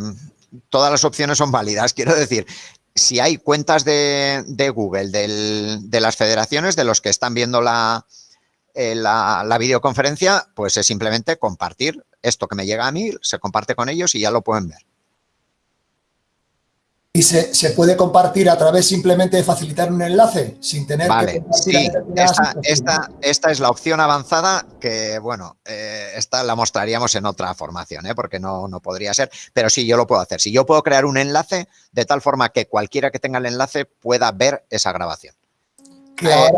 todas las opciones son válidas. Quiero decir, si hay cuentas de, Google, de las federaciones, de los que están viendo eh, la, la, videoconferencia, pues es simplemente compartir esto que me llega a mí, se comparte con ellos y ya lo pueden ver y se, puede compartir a través simplemente de facilitar un enlace sin tener vale, sí, esta, esta, es la opción avanzada que, bueno, eh, esta la mostraríamos en otra formación, ¿eh? porque no, no podría ser, pero sí, yo lo puedo hacer. Si yo puedo crear un enlace de tal forma que cualquiera que tenga el enlace pueda ver esa grabación. Eh,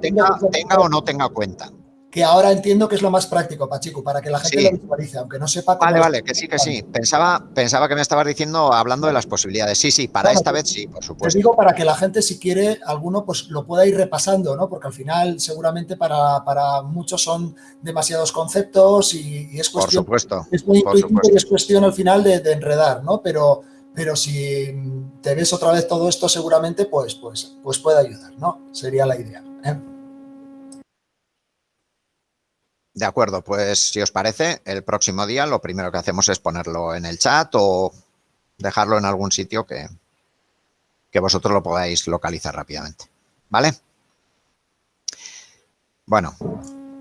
tenga o no tenga cuenta que ahora entiendo que es lo más práctico, Pachico, para que la gente lo visualice, aunque no sepa cómo... Vale, vale, que sí, que sí. Pensaba, pensaba que me estabas diciendo, hablando de las posibilidades. Sí, sí, para esta vez sí, por supuesto. Te digo para que la gente, si quiere, alguno pues lo pueda ir repasando, ¿no? Porque al final, seguramente para, muchos son demasiados conceptos y, es cuestión... Por supuesto. Es muy intuitivo y es cuestión al final de, enredar, ¿no? Pero, pero si te ves otra vez todo esto, seguramente, pues, pues, pues puede ayudar, ¿no? Sería la idea. ¿eh? De acuerdo, pues si os parece, el próximo día lo primero que hacemos es ponerlo en el chat o dejarlo en algún sitio que, que vosotros lo podáis localizar rápidamente. ¿Vale? Bueno.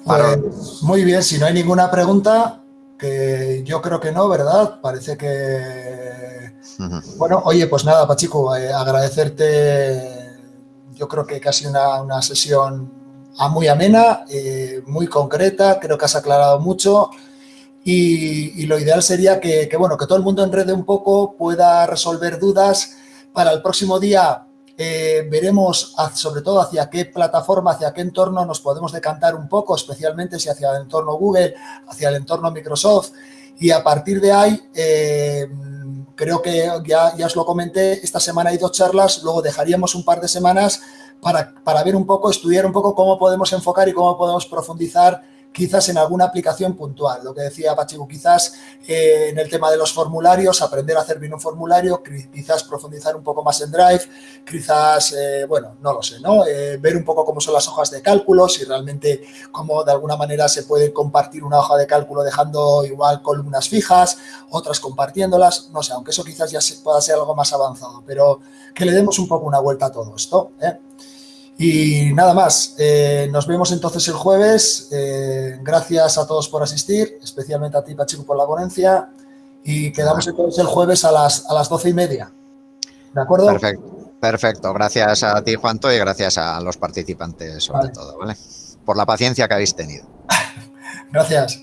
Pues, muy bien, si no hay ninguna pregunta, que yo creo que no, ¿verdad? Parece que... Bueno, oye, pues nada, Pachico, eh, agradecerte, yo creo que casi una, una sesión muy amena, eh, muy concreta, creo que has aclarado mucho y, lo ideal sería que, bueno, que todo el mundo enrede un poco, pueda resolver dudas. Para el próximo día eh, veremos sobre todo hacia qué plataforma, hacia qué entorno nos podemos decantar un poco, especialmente si hacia el entorno Google, hacia el entorno Microsoft y a partir de ahí eh, creo que ya, ya os lo comenté, esta semana hay dos charlas, luego dejaríamos un par de semanas para, ver un poco, estudiar un poco cómo podemos enfocar y cómo podemos profundizar quizás en alguna aplicación puntual. Lo que decía Pachico, quizás eh, en el tema de los formularios, aprender a hacer bien un formulario, quizás profundizar un poco más en Drive, quizás, eh, bueno, no lo sé, ¿no? Eh, ver un poco cómo son las hojas de cálculo, si realmente cómo de alguna manera se puede compartir una hoja de cálculo dejando igual columnas fijas, otras compartiéndolas, no sé, aunque eso quizás ya pueda ser algo más avanzado, pero que le demos un poco una vuelta a todo esto, Y nada más, eh, nos vemos entonces el jueves. Eh, gracias a todos por asistir, especialmente a ti, Pachico, por la ponencia. Y quedamos entonces el jueves a las, a las doce y media. ¿De acuerdo? Perfecto. Perfecto. Gracias a ti, Juanto, y gracias a los participantes, sobre todo, ¿vale? Por la paciencia que habéis tenido. gracias.